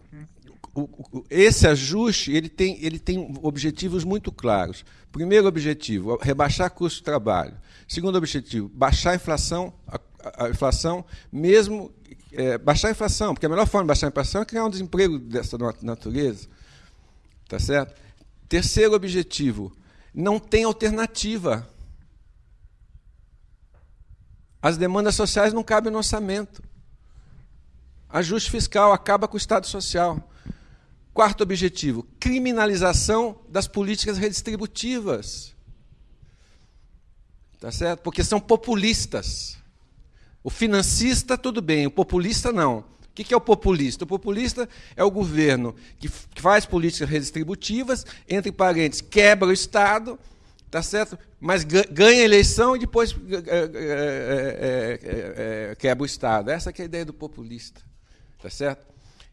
o, o, esse ajuste ele tem, ele tem objetivos muito claros. Primeiro objetivo, rebaixar custo de trabalho. Segundo objetivo, baixar a inflação, a, a inflação mesmo é, baixar a inflação, porque a melhor forma de baixar a inflação é criar um desemprego dessa natureza. Tá certo? Terceiro objetivo, não tem alternativa. As demandas sociais não cabem no orçamento. Ajuste fiscal acaba com o Estado social. Quarto objetivo, criminalização das políticas redistributivas. Tá certo? Porque são populistas. O financista, tudo bem, o populista, não. O que é o populista? O populista é o governo que faz políticas redistributivas, entre parênteses, quebra o Estado, tá certo? mas ganha a eleição e depois é, é, é, quebra o Estado. Essa é a ideia do populista. Tá certo?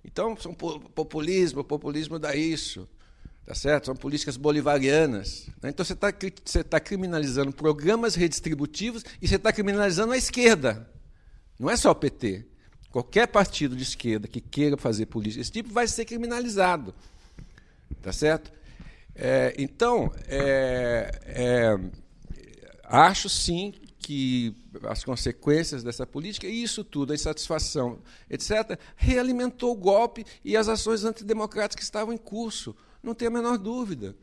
Então, são populismo, populismo dá isso. Tá certo? São políticas bolivarianas. Né? Então, você está você tá criminalizando programas redistributivos e você está criminalizando a esquerda. Não é só o PT. Qualquer partido de esquerda que queira fazer política desse tipo vai ser criminalizado. Tá certo? É, então, é, é, acho sim que as consequências dessa política, e isso tudo, a insatisfação, etc., realimentou o golpe e as ações antidemocráticas que estavam em curso. Não tem a menor dúvida.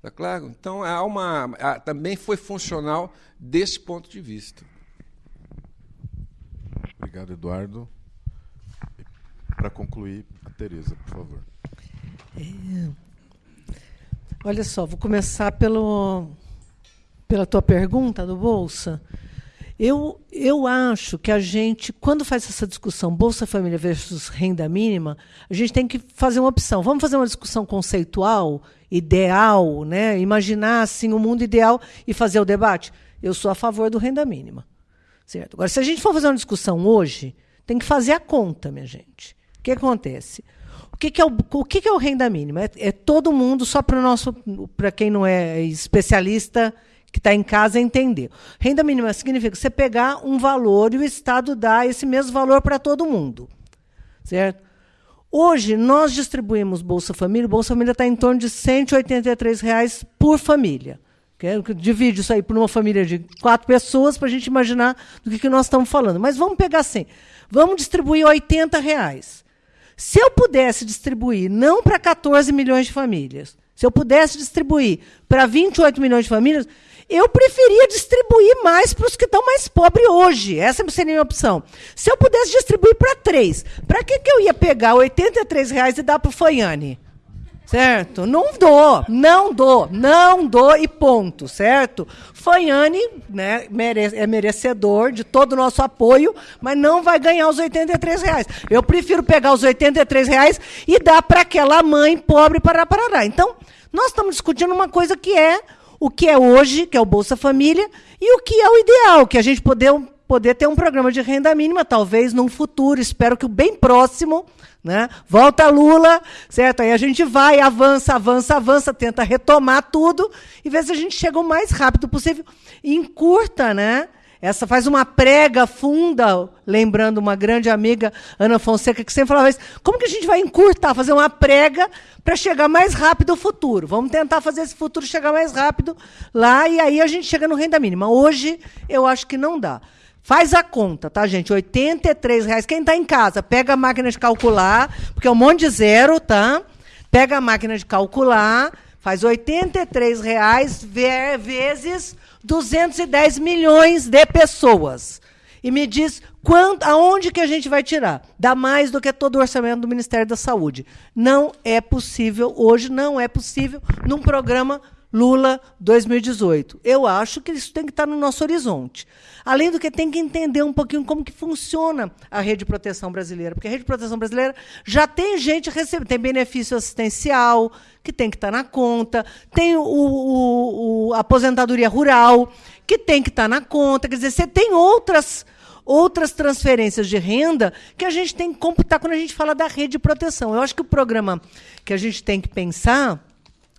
Tá claro? Então, há uma, há, também foi funcional desse ponto de vista. Obrigado, Eduardo. Para concluir, a Tereza, por favor. É, olha só, vou começar pelo, pela tua pergunta do Bolsa. Eu, eu acho que a gente, quando faz essa discussão Bolsa Família versus renda mínima, a gente tem que fazer uma opção. Vamos fazer uma discussão conceitual, ideal, né? imaginar assim, o mundo ideal e fazer o debate? Eu sou a favor do renda mínima. Certo? Agora, se a gente for fazer uma discussão hoje, tem que fazer a conta, minha gente que acontece? O que, que, é, o, o que, que é o renda mínima? É, é todo mundo, só para nosso, para quem não é especialista, que está em casa entender. Renda mínima significa você pegar um valor e o Estado dá esse mesmo valor para todo mundo. Certo? Hoje, nós distribuímos Bolsa Família, o Bolsa Família está em torno de 183 reais por família. Divide isso aí por uma família de quatro pessoas para a gente imaginar do que, que nós estamos falando. Mas vamos pegar assim. Vamos distribuir 80 reais. Se eu pudesse distribuir não para 14 milhões de famílias, se eu pudesse distribuir para 28 milhões de famílias, eu preferia distribuir mais para os que estão mais pobres hoje. Essa seria a minha opção. Se eu pudesse distribuir para três, para que, que eu ia pegar 83 reais e dar para o Foiane? Certo? Não dou, não dou, não dou e ponto, certo? Fanhane né, é merecedor de todo o nosso apoio, mas não vai ganhar os 83 reais. Eu prefiro pegar os 83 reais e dar para aquela mãe pobre para Parará. Então, nós estamos discutindo uma coisa que é o que é hoje, que é o Bolsa Família, e o que é o ideal, que a gente poder, poder ter um programa de renda mínima, talvez num futuro, espero que o bem próximo, né? Volta Lula, certo? Aí a gente vai, avança, avança, avança, tenta retomar tudo e vê se a gente chega o mais rápido possível encurta, né? Essa faz uma prega funda, lembrando uma grande amiga, Ana Fonseca, que sempre falava isso. Como que a gente vai encurtar, fazer uma prega para chegar mais rápido ao futuro? Vamos tentar fazer esse futuro chegar mais rápido lá e aí a gente chega no renda mínima. Hoje, eu acho que não dá. Faz a conta, tá, gente? R$ reais. Quem está em casa, pega a máquina de calcular, porque é um monte de zero, tá? Pega a máquina de calcular, faz R$ reais vezes 210 milhões de pessoas. E me diz quanto, aonde que a gente vai tirar? Dá mais do que todo o orçamento do Ministério da Saúde. Não é possível, hoje não é possível, num programa Lula 2018. Eu acho que isso tem que estar no nosso horizonte. Além do que tem que entender um pouquinho como que funciona a rede de proteção brasileira, porque a rede de proteção brasileira já tem gente recebendo, tem benefício assistencial que tem que estar na conta, tem o, o, o aposentadoria rural que tem que estar na conta, quer dizer, você tem outras outras transferências de renda que a gente tem que computar quando a gente fala da rede de proteção. Eu acho que o programa que a gente tem que pensar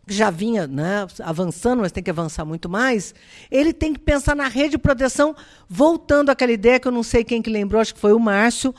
já vinha né, avançando, mas tem que avançar muito mais, ele tem que pensar na rede de proteção, voltando àquela ideia que eu não sei quem que lembrou, acho que foi o Márcio,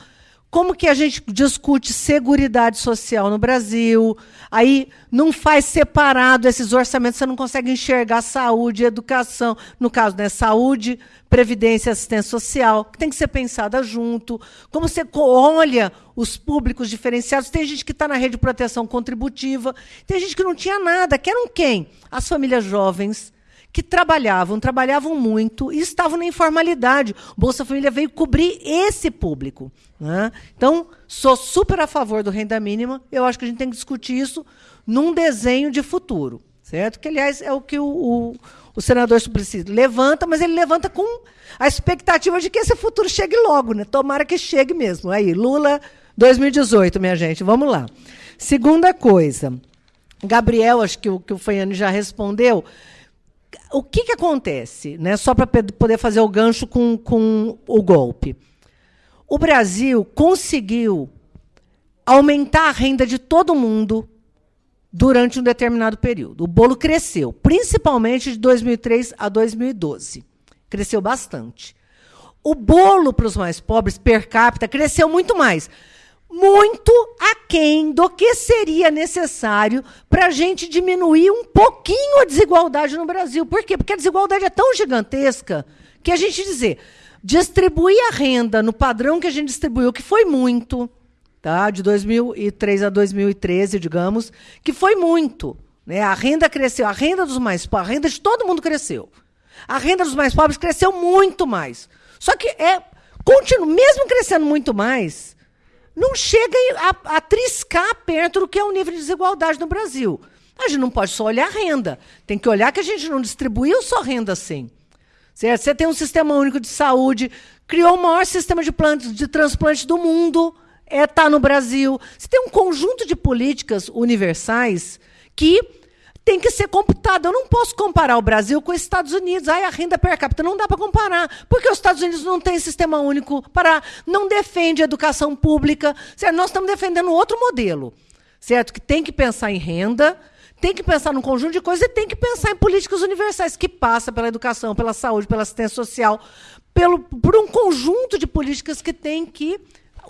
como que a gente discute seguridade social no Brasil? Aí não faz separado esses orçamentos, você não consegue enxergar saúde, educação, no caso, né, saúde, previdência assistência social, que tem que ser pensada junto. Como você olha os públicos diferenciados, tem gente que está na rede de proteção contributiva, tem gente que não tinha nada, que eram quem? As famílias jovens, que trabalhavam, trabalhavam muito e estavam na informalidade. Bolsa Família veio cobrir esse público. Né? Então, sou super a favor do renda mínima. Eu acho que a gente tem que discutir isso num desenho de futuro. Certo? Que, aliás, é o que o, o, o senador Suplicy levanta, mas ele levanta com a expectativa de que esse futuro chegue logo. Né? Tomara que chegue mesmo. Aí, Lula 2018, minha gente. Vamos lá. Segunda coisa. Gabriel, acho que o, que o Faiane já respondeu o que, que acontece, né, só para poder fazer o gancho com, com o golpe? O Brasil conseguiu aumentar a renda de todo mundo durante um determinado período. O bolo cresceu, principalmente de 2003 a 2012. Cresceu bastante. O bolo para os mais pobres, per capita, cresceu muito mais muito aquém do que seria necessário para a gente diminuir um pouquinho a desigualdade no Brasil. Por quê? Porque a desigualdade é tão gigantesca que a gente dizer, distribuir a renda no padrão que a gente distribuiu, que foi muito, tá? de 2003 a 2013, digamos, que foi muito. Né? A renda cresceu, a renda dos mais pobres, a renda de todo mundo cresceu. A renda dos mais pobres cresceu muito mais. Só que é, continua, mesmo crescendo muito mais, não chega a, a triscar perto do que é o nível de desigualdade no Brasil. A gente não pode só olhar a renda. Tem que olhar que a gente não distribuiu só renda assim. Você tem um sistema único de saúde, criou o maior sistema de, de transplante do mundo, está é, tá no Brasil. Você tem um conjunto de políticas universais que tem que ser computado. Eu não posso comparar o Brasil com os Estados Unidos. Ai, a renda per capita não dá para comparar, porque os Estados Unidos não têm sistema único para não defende a educação pública. Certo? Nós estamos defendendo outro modelo, certo? Que tem que pensar em renda, tem que pensar num conjunto de coisas e tem que pensar em políticas universais que passa pela educação, pela saúde, pela assistência social, pelo, por um conjunto de políticas que tem que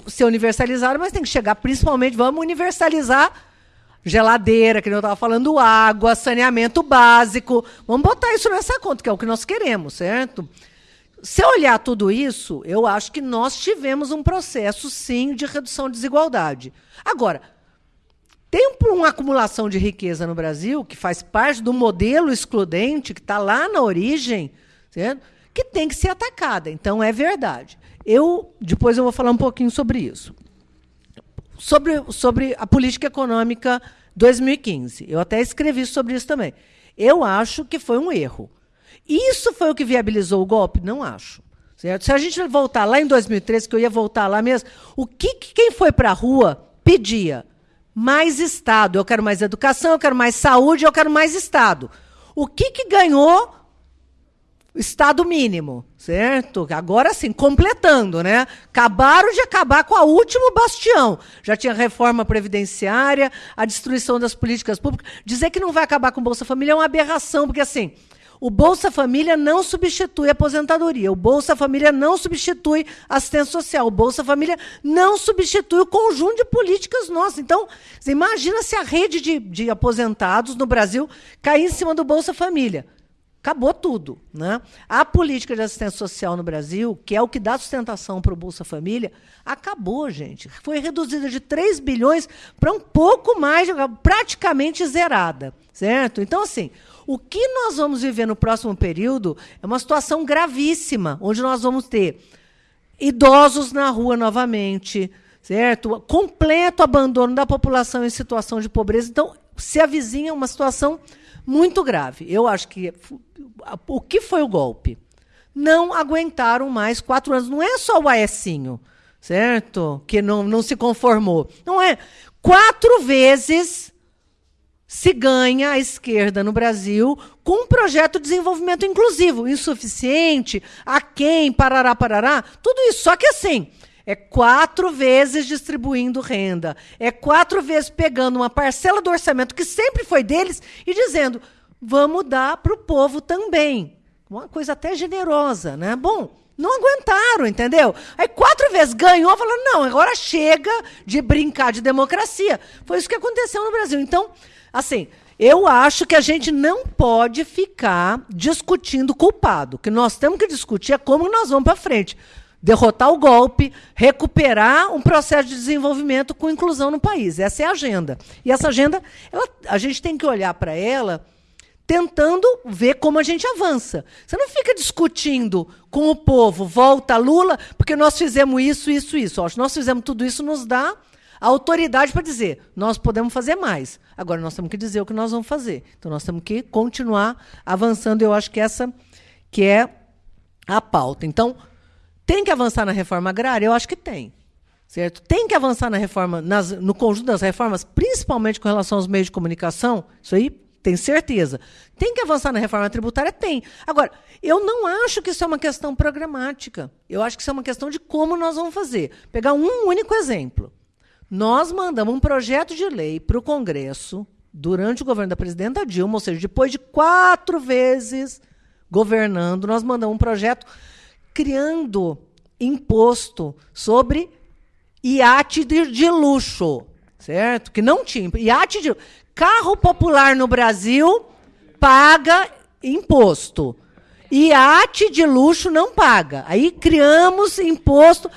ser universalizadas, mas tem que chegar principalmente, vamos universalizar geladeira, que eu estava falando, água, saneamento básico. Vamos botar isso nessa conta, que é o que nós queremos, certo? se olhar tudo isso, eu acho que nós tivemos um processo, sim, de redução de desigualdade. Agora, tem uma acumulação de riqueza no Brasil, que faz parte do modelo excludente, que está lá na origem, certo? que tem que ser atacada. Então, é verdade. Eu Depois eu vou falar um pouquinho sobre isso. Sobre, sobre a política econômica 2015. Eu até escrevi sobre isso também. Eu acho que foi um erro. Isso foi o que viabilizou o golpe? Não acho. Certo? Se a gente voltar lá em 2013, que eu ia voltar lá mesmo, o que, que quem foi para a rua pedia? Mais Estado. Eu quero mais educação, eu quero mais saúde, eu quero mais Estado. O que, que ganhou Estado mínimo, certo? Agora sim, completando, né? Acabaram de acabar com a último bastião. Já tinha reforma previdenciária, a destruição das políticas públicas. Dizer que não vai acabar com o Bolsa Família é uma aberração, porque assim, o Bolsa Família não substitui a aposentadoria. O Bolsa Família não substitui assistência social. O Bolsa Família não substitui o conjunto de políticas nossas. Então, imagina se a rede de, de aposentados no Brasil cair em cima do Bolsa Família. Acabou tudo. Né? A política de assistência social no Brasil, que é o que dá sustentação para o Bolsa Família, acabou, gente. Foi reduzida de 3 bilhões para um pouco mais, praticamente zerada. Certo? Então, assim, o que nós vamos viver no próximo período é uma situação gravíssima, onde nós vamos ter idosos na rua novamente, certo? Completo abandono da população em situação de pobreza. Então, se avizinha uma situação muito grave. Eu acho que o que foi o golpe? Não aguentaram mais quatro anos. Não é só o Aecinho, certo? Que não, não se conformou. Não é. Quatro vezes se ganha a esquerda no Brasil com um projeto de desenvolvimento inclusivo, insuficiente, a quem, parará, parará, tudo isso. Só que assim, é quatro vezes distribuindo renda, é quatro vezes pegando uma parcela do orçamento que sempre foi deles e dizendo, vamos dar para o povo também. Uma coisa até generosa, né? Bom, não aguentaram, entendeu? Aí quatro vezes ganhou, falou, não, agora chega de brincar de democracia. Foi isso que aconteceu no Brasil. Então, Assim, eu acho que a gente não pode ficar discutindo culpado. O que nós temos que discutir é como nós vamos para frente. Derrotar o golpe, recuperar um processo de desenvolvimento com inclusão no país. Essa é a agenda. E essa agenda, ela, a gente tem que olhar para ela tentando ver como a gente avança. Você não fica discutindo com o povo, volta Lula, porque nós fizemos isso, isso, isso. nós fizemos tudo isso, nos dá autoridade para dizer, nós podemos fazer mais. Agora nós temos que dizer o que nós vamos fazer. Então nós temos que continuar avançando. Eu acho que essa que é a pauta. Então, tem que avançar na reforma agrária? Eu acho que tem. Certo? Tem que avançar na reforma, nas, no conjunto das reformas, principalmente com relação aos meios de comunicação, isso aí tem certeza. Tem que avançar na reforma tributária? Tem. Agora, eu não acho que isso é uma questão programática. Eu acho que isso é uma questão de como nós vamos fazer. Pegar um único exemplo. Nós mandamos um projeto de lei para o Congresso durante o governo da presidenta Dilma, ou seja, depois de quatro vezes governando, nós mandamos um projeto criando imposto sobre iate de, de luxo, certo? Que não tinha iate de carro popular no Brasil paga imposto. Iate de luxo não paga. Aí criamos imposto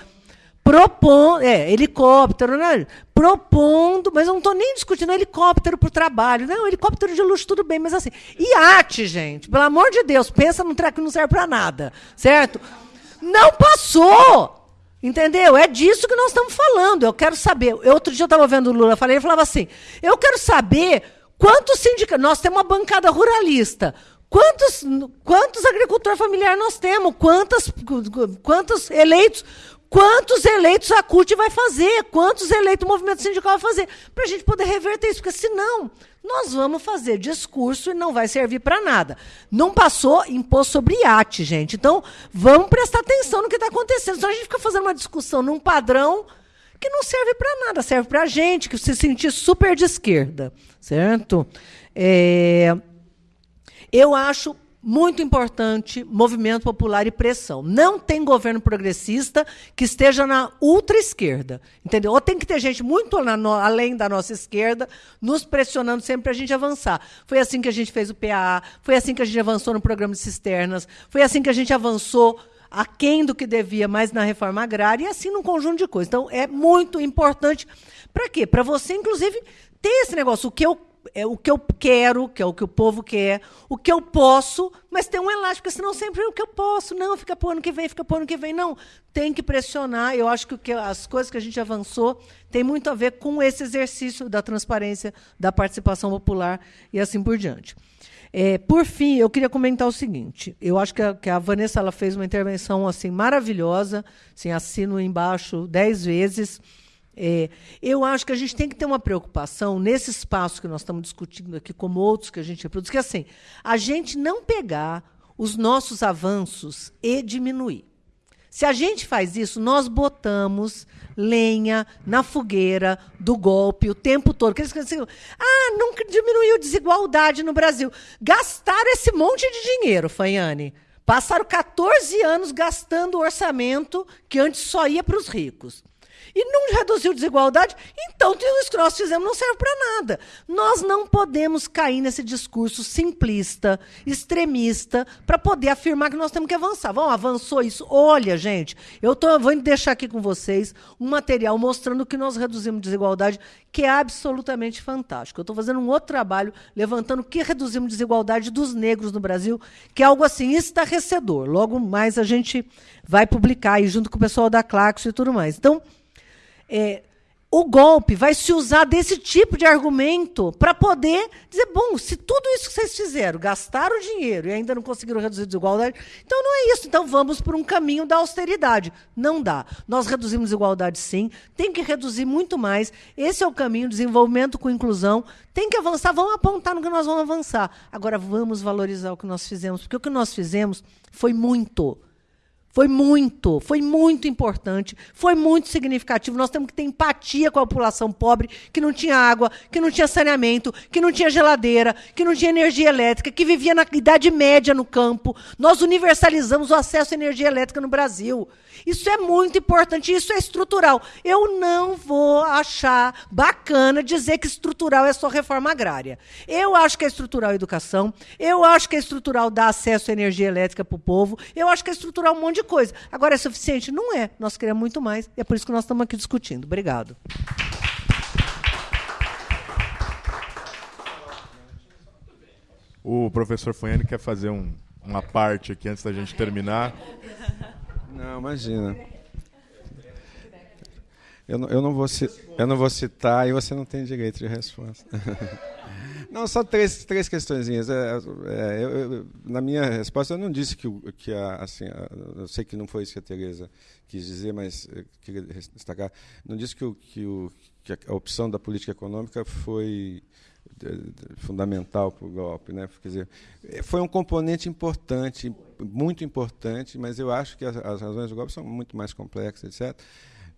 propondo, é, helicóptero, né? propondo, mas eu não estou nem discutindo helicóptero para o trabalho. Não, helicóptero de luxo, tudo bem, mas assim, iate, gente, pelo amor de Deus, pensa num treco que não serve para nada, certo? Não passou! Entendeu? É disso que nós estamos falando. Eu quero saber. Eu, outro dia eu estava vendo o Lula, falei, ele falava assim: eu quero saber quantos sindicatos. Nós temos uma bancada ruralista. Quantos, quantos agricultores familiares nós temos? Quantas, quantos eleitos Quantos eleitos a CUT vai fazer? Quantos eleitos o movimento sindical vai fazer? Para a gente poder reverter isso, porque senão nós vamos fazer discurso e não vai servir para nada. Não passou imposto sobre iate, gente. Então, vamos prestar atenção no que está acontecendo. Senão a gente fica fazendo uma discussão num padrão que não serve para nada, serve para a gente que se sentir super de esquerda, certo? É, eu acho muito importante, movimento popular e pressão. Não tem governo progressista que esteja na ultra-esquerda. Entendeu? Ou tem que ter gente muito no, além da nossa esquerda, nos pressionando sempre para a gente avançar. Foi assim que a gente fez o PAA, foi assim que a gente avançou no programa de cisternas, foi assim que a gente avançou aquém do que devia, mas na reforma agrária, e assim num conjunto de coisas. Então, é muito importante. Para quê? Para você, inclusive, ter esse negócio. O que eu é o que eu quero, que é o que o povo quer, o que eu posso, mas tem um elástico, senão sempre é o que eu posso. Não, fica para o ano que vem, fica para o ano que vem. Não, tem que pressionar. Eu acho que, as coisas que a gente avançou tem muito a ver com esse exercício da transparência, da participação popular e assim por diante. É, por fim, eu queria comentar o seguinte: eu acho que a, que a Vanessa ela fez uma intervenção assim maravilhosa, assim, assino embaixo dez vezes. É, eu acho que a gente tem que ter uma preocupação nesse espaço que nós estamos discutindo aqui, como outros que a gente reproduz, que é assim, a gente não pegar os nossos avanços e diminuir. Se a gente faz isso, nós botamos lenha na fogueira do golpe o tempo todo. Eles assim, ah, nunca diminuiu a desigualdade no Brasil. Gastaram esse monte de dinheiro, Fanhane. Passaram 14 anos gastando o orçamento que antes só ia para os ricos e não reduziu desigualdade, então isso que nós fizemos não serve para nada. Nós não podemos cair nesse discurso simplista, extremista, para poder afirmar que nós temos que avançar. Vamos, avançou isso. Olha, gente, eu tô, vou deixar aqui com vocês um material mostrando que nós reduzimos desigualdade, que é absolutamente fantástico. Eu estou fazendo um outro trabalho levantando o que reduzimos desigualdade dos negros no Brasil, que é algo assim estarrecedor. Logo mais a gente vai publicar aí junto com o pessoal da Claxo e tudo mais. Então, é, o golpe vai se usar desse tipo de argumento para poder dizer, bom, se tudo isso que vocês fizeram, gastaram dinheiro e ainda não conseguiram reduzir a desigualdade, então não é isso. Então vamos por um caminho da austeridade. Não dá. Nós reduzimos desigualdade sim, tem que reduzir muito mais. Esse é o caminho, desenvolvimento com inclusão. Tem que avançar, vamos apontar no que nós vamos avançar. Agora vamos valorizar o que nós fizemos, porque o que nós fizemos foi muito. Foi muito, foi muito importante, foi muito significativo. Nós temos que ter empatia com a população pobre que não tinha água, que não tinha saneamento, que não tinha geladeira, que não tinha energia elétrica, que vivia na Idade Média no campo. Nós universalizamos o acesso à energia elétrica no Brasil. Isso é muito importante, isso é estrutural. Eu não vou achar bacana dizer que estrutural é só reforma agrária. Eu acho que é estrutural a educação, eu acho que é estrutural dar acesso à energia elétrica para o povo, eu acho que é estrutural um monte de coisa. Agora, é suficiente? Não é. Nós queremos muito mais, e é por isso que nós estamos aqui discutindo. Obrigado. O professor Fanhani quer fazer um, uma parte aqui antes da gente terminar. Não, imagina. Eu não, eu, não vou, eu não vou citar e você não tem direito de resposta. Não, só três, três questõezinhas. É, é, eu, eu, na minha resposta, eu não disse que, que a, assim, a, eu sei que não foi isso que a Tereza quis dizer, mas queria destacar. Não disse que, o, que, o, que a opção da política econômica foi fundamental para o golpe, né? Quer dizer, foi um componente importante, muito importante, mas eu acho que as, as razões do golpe são muito mais complexas, etc.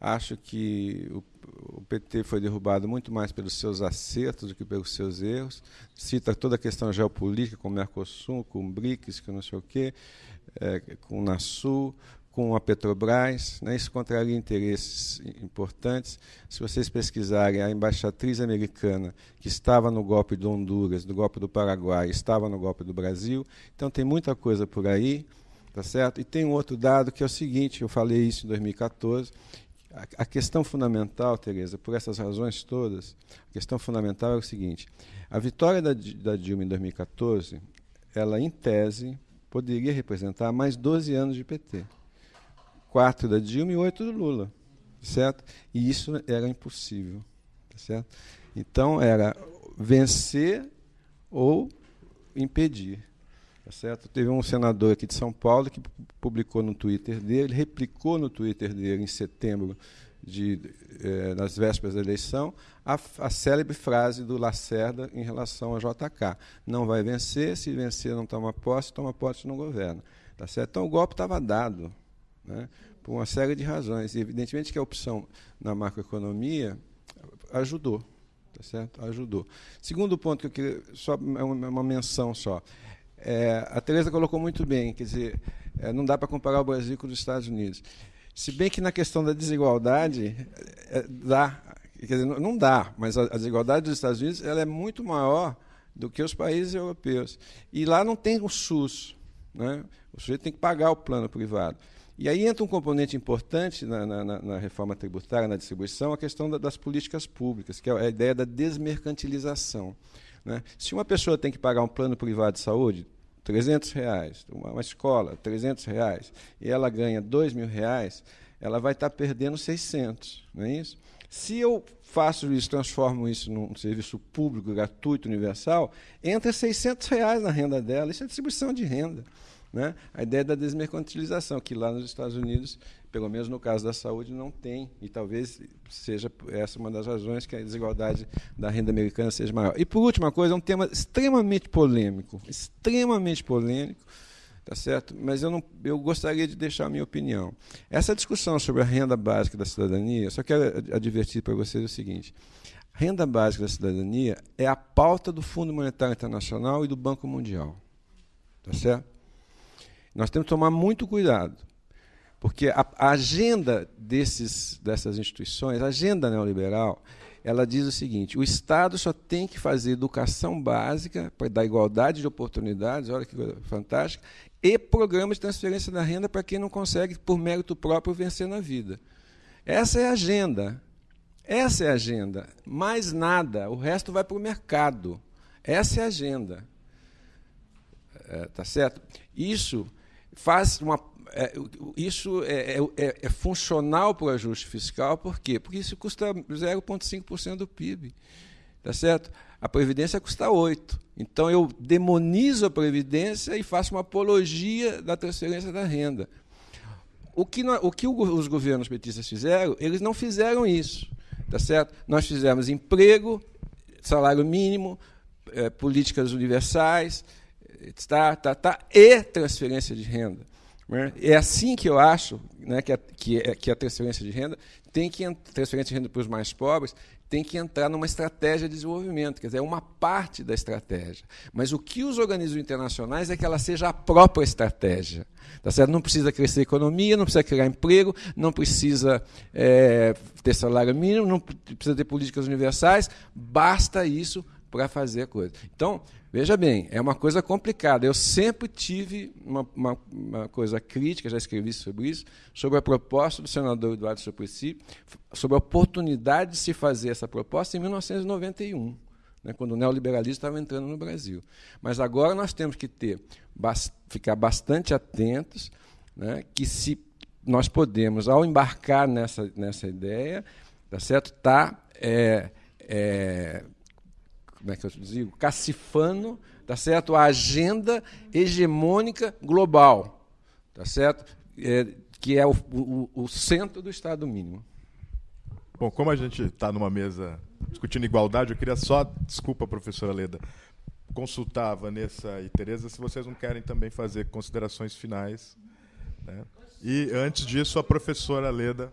Acho que o, o, PT foi derrubado muito mais pelos seus acertos do que pelos seus erros. Cita toda a questão geopolítica com o Mercosul, com o BRICS, com não sei o quê, é, com o NASUL, com a Petrobras, né? isso contraria interesses importantes. Se vocês pesquisarem, a embaixatriz americana, que estava no golpe do Honduras, do golpe do Paraguai, estava no golpe do Brasil, então tem muita coisa por aí, tá certo? E tem um outro dado que é o seguinte, eu falei isso em 2014, a questão fundamental, Tereza, por essas razões todas, a questão fundamental é o seguinte, a vitória da, da Dilma em 2014, ela, em tese, poderia representar mais 12 anos de PT quatro da Dilma e oito do Lula, certo? E isso era impossível, tá certo? Então era vencer ou impedir, tá certo? Teve um senador aqui de São Paulo que publicou no Twitter dele, replicou no Twitter dele em setembro de, eh, nas vésperas da eleição, a, a célebre frase do Lacerda em relação ao JK. Não vai vencer, se vencer não toma posse, toma posse não governa. Tá certo? Então o golpe estava dado né, por uma série de razões. E, evidentemente que a opção na macroeconomia ajudou. Tá certo? Ajudou. Segundo ponto que eu queria, só uma menção só. É, a Teresa colocou muito bem, quer dizer, é, não dá para comparar o Brasil com os Estados Unidos. Se bem que na questão da desigualdade, é, dá, quer dizer, não, dá, mas a, a, desigualdade dos Estados Unidos ela é muito maior do que os países europeus. E lá não tem o SUS. Né? O sujeito tem que pagar o plano privado. E aí entra um componente importante na, na, na reforma tributária, na distribuição, a questão da, das políticas públicas, que é a ideia da desmercantilização. Né? Se uma pessoa tem que pagar um plano privado de saúde, 300 reais, uma, escola, 300 reais, e ela ganha 2 mil reais, ela vai estar perdendo 600, não é isso? Se eu faço isso, transformo isso num serviço público, gratuito, universal, entra 600 reais na renda dela. Isso é distribuição de renda. Né? A ideia da desmercantilização, que lá nos Estados Unidos, pelo menos no caso da saúde, não tem. E talvez seja essa uma das razões que a desigualdade da renda americana seja maior. E, por última coisa, é um tema extremamente polêmico. Extremamente polêmico tá certo? Mas eu, não, eu gostaria de deixar a minha opinião. Essa discussão sobre a renda básica da cidadania, só quero advertir para vocês o seguinte: a renda básica da cidadania é a pauta do Fundo Monetário Internacional e do Banco Mundial, tá certo? Nós temos que tomar muito cuidado, porque a, a agenda desses, dessas instituições, a agenda neoliberal, ela diz o seguinte: o Estado só tem que fazer educação básica para dar igualdade de oportunidades, olha que coisa fantástica, e programas de transferência da renda para quem não consegue, por mérito próprio, vencer na vida. Essa é a agenda. Essa é a agenda. Mais nada. O resto vai para o mercado. Essa é a agenda. É, tá certo? Isso faz uma. É, isso é, é, é, é funcional para o ajuste fiscal, por quê? Porque isso custa 0,5% do PIB. Tá certo? A Previdência custa 8. Então eu demonizo a Previdência e faço uma apologia da transferência da renda. O que, o que os governos petistas fizeram, eles não fizeram isso. Tá certo? Nós fizemos emprego, salário mínimo, é, políticas universais, tá, tá, tá, e transferência de renda. Né? É assim que eu acho né, que, a, que, é, que a transferência de renda tem que transferência de renda para os mais pobres tem que entrar numa estratégia de desenvolvimento, quer dizer, é uma parte da estratégia. Mas o que os organismos internacionais é que ela seja a própria estratégia. Tá certo? Não precisa crescer a economia, não precisa criar emprego, não precisa é, ter salário mínimo, não precisa ter políticas universais, basta isso para fazer a coisa. Então, veja bem, é uma coisa complicada. Eu sempre tive uma, uma, uma, coisa crítica, já escrevi sobre isso, sobre a proposta do senador Eduardo Suplicy, sobre a oportunidade de se fazer essa proposta em 1991, né, quando o neoliberalismo estava entrando no Brasil. Mas agora nós temos que ter, ficar bastante atentos, né, que se nós podemos, ao embarcar nessa, nessa ideia, tá certo? Tá, é, é, como é que eu digo, cacifando, tá certo? A agenda hegemônica global, tá certo? É, que é o, o, o centro do Estado mínimo. Bom, como a gente está numa mesa discutindo igualdade, eu queria só, desculpa, professora Leda, consultar Vanessa e Tereza se vocês não querem também fazer considerações finais. Né? E antes disso, a professora Leda.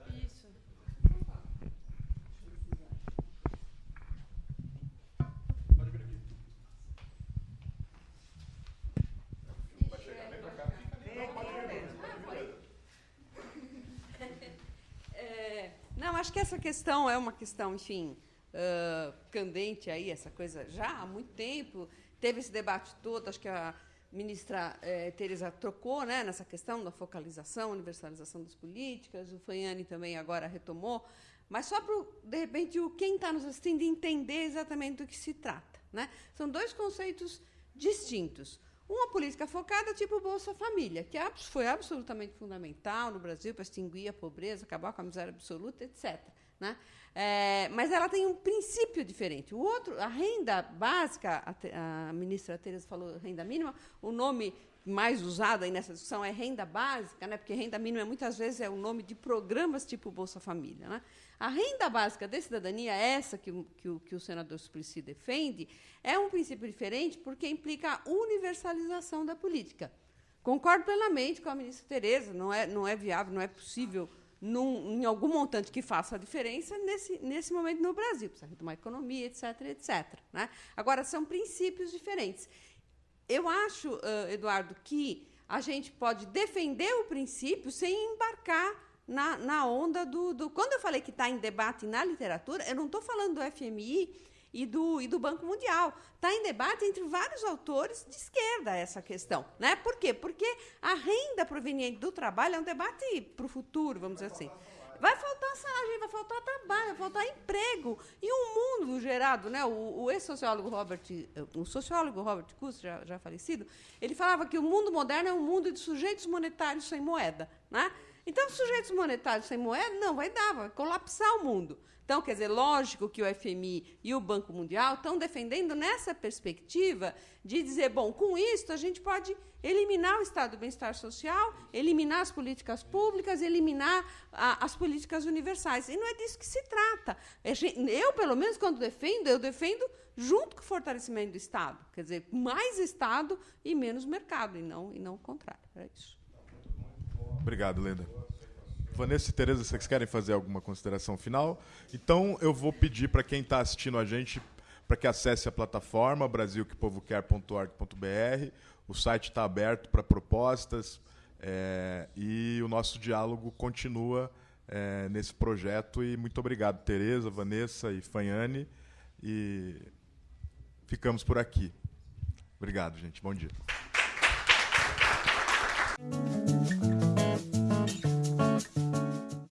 Questão é uma questão, enfim, uh, candente aí, essa coisa já há muito tempo. Teve esse debate todo, acho que a ministra eh, Teresa trocou né, nessa questão da focalização, universalização das políticas, o Fanhani também agora retomou, mas só para, de repente, o, quem está nos assistindo entender exatamente do que se trata. Né? São dois conceitos distintos. Uma política focada, tipo Bolsa Família, que foi absolutamente fundamental no Brasil para extinguir a pobreza, acabar com a miséria absoluta, etc. Né? É, mas ela tem um princípio diferente. O outro, a renda básica, a, a ministra Tereza falou renda mínima, o nome mais usado aí nessa discussão é renda básica, né? porque renda mínima muitas vezes é o nome de programas tipo Bolsa Família. Né? A renda básica de cidadania, essa que, que, o, que o senador Suplicy defende, é um princípio diferente porque implica a universalização da política. Concordo plenamente com a ministra Tereza, não é, não é viável, não é possível num, em algum montante que faça a diferença nesse, nesse momento no Brasil. Precisa retomar a economia, etc., etc. Né? Agora, são princípios diferentes. Eu acho, uh, Eduardo, que a gente pode defender o princípio sem embarcar na, na onda do, do. Quando eu falei que está em debate na literatura, eu não estou falando do FMI e do, e do Banco Mundial. Está em debate entre vários autores de esquerda essa questão. Né? Por quê? Porque a renda proveniente do trabalho é um debate para o futuro, vamos dizer assim. Vai faltar salário, vai faltar trabalho, vai faltar emprego. E um mundo gerado, né? O, o ex-sociólogo Robert, o sociólogo Robert Kuss, já, já falecido, ele falava que o mundo moderno é um mundo de sujeitos monetários sem moeda. Né? Então, sujeitos monetários sem moeda, não, vai dar, vai colapsar o mundo. Então, quer dizer, lógico que o FMI e o Banco Mundial estão defendendo nessa perspectiva de dizer, bom, com isso a gente pode eliminar o estado do bem-estar social, eliminar as políticas públicas, eliminar a, as políticas universais. E não é disso que se trata. Eu, pelo menos, quando defendo, eu defendo junto com o fortalecimento do Estado. Quer dizer, mais Estado e menos mercado, e não, e não o contrário. É isso. Obrigado, Lenda. Vanessa e Tereza, vocês querem fazer alguma consideração final? Então, eu vou pedir para quem está assistindo a gente para que acesse a plataforma brasilquepovoquer.org.br. O site está aberto para propostas é, e o nosso diálogo continua é, nesse projeto. E muito obrigado, Tereza, Vanessa e Fanhane. E ficamos por aqui. Obrigado, gente. Bom dia.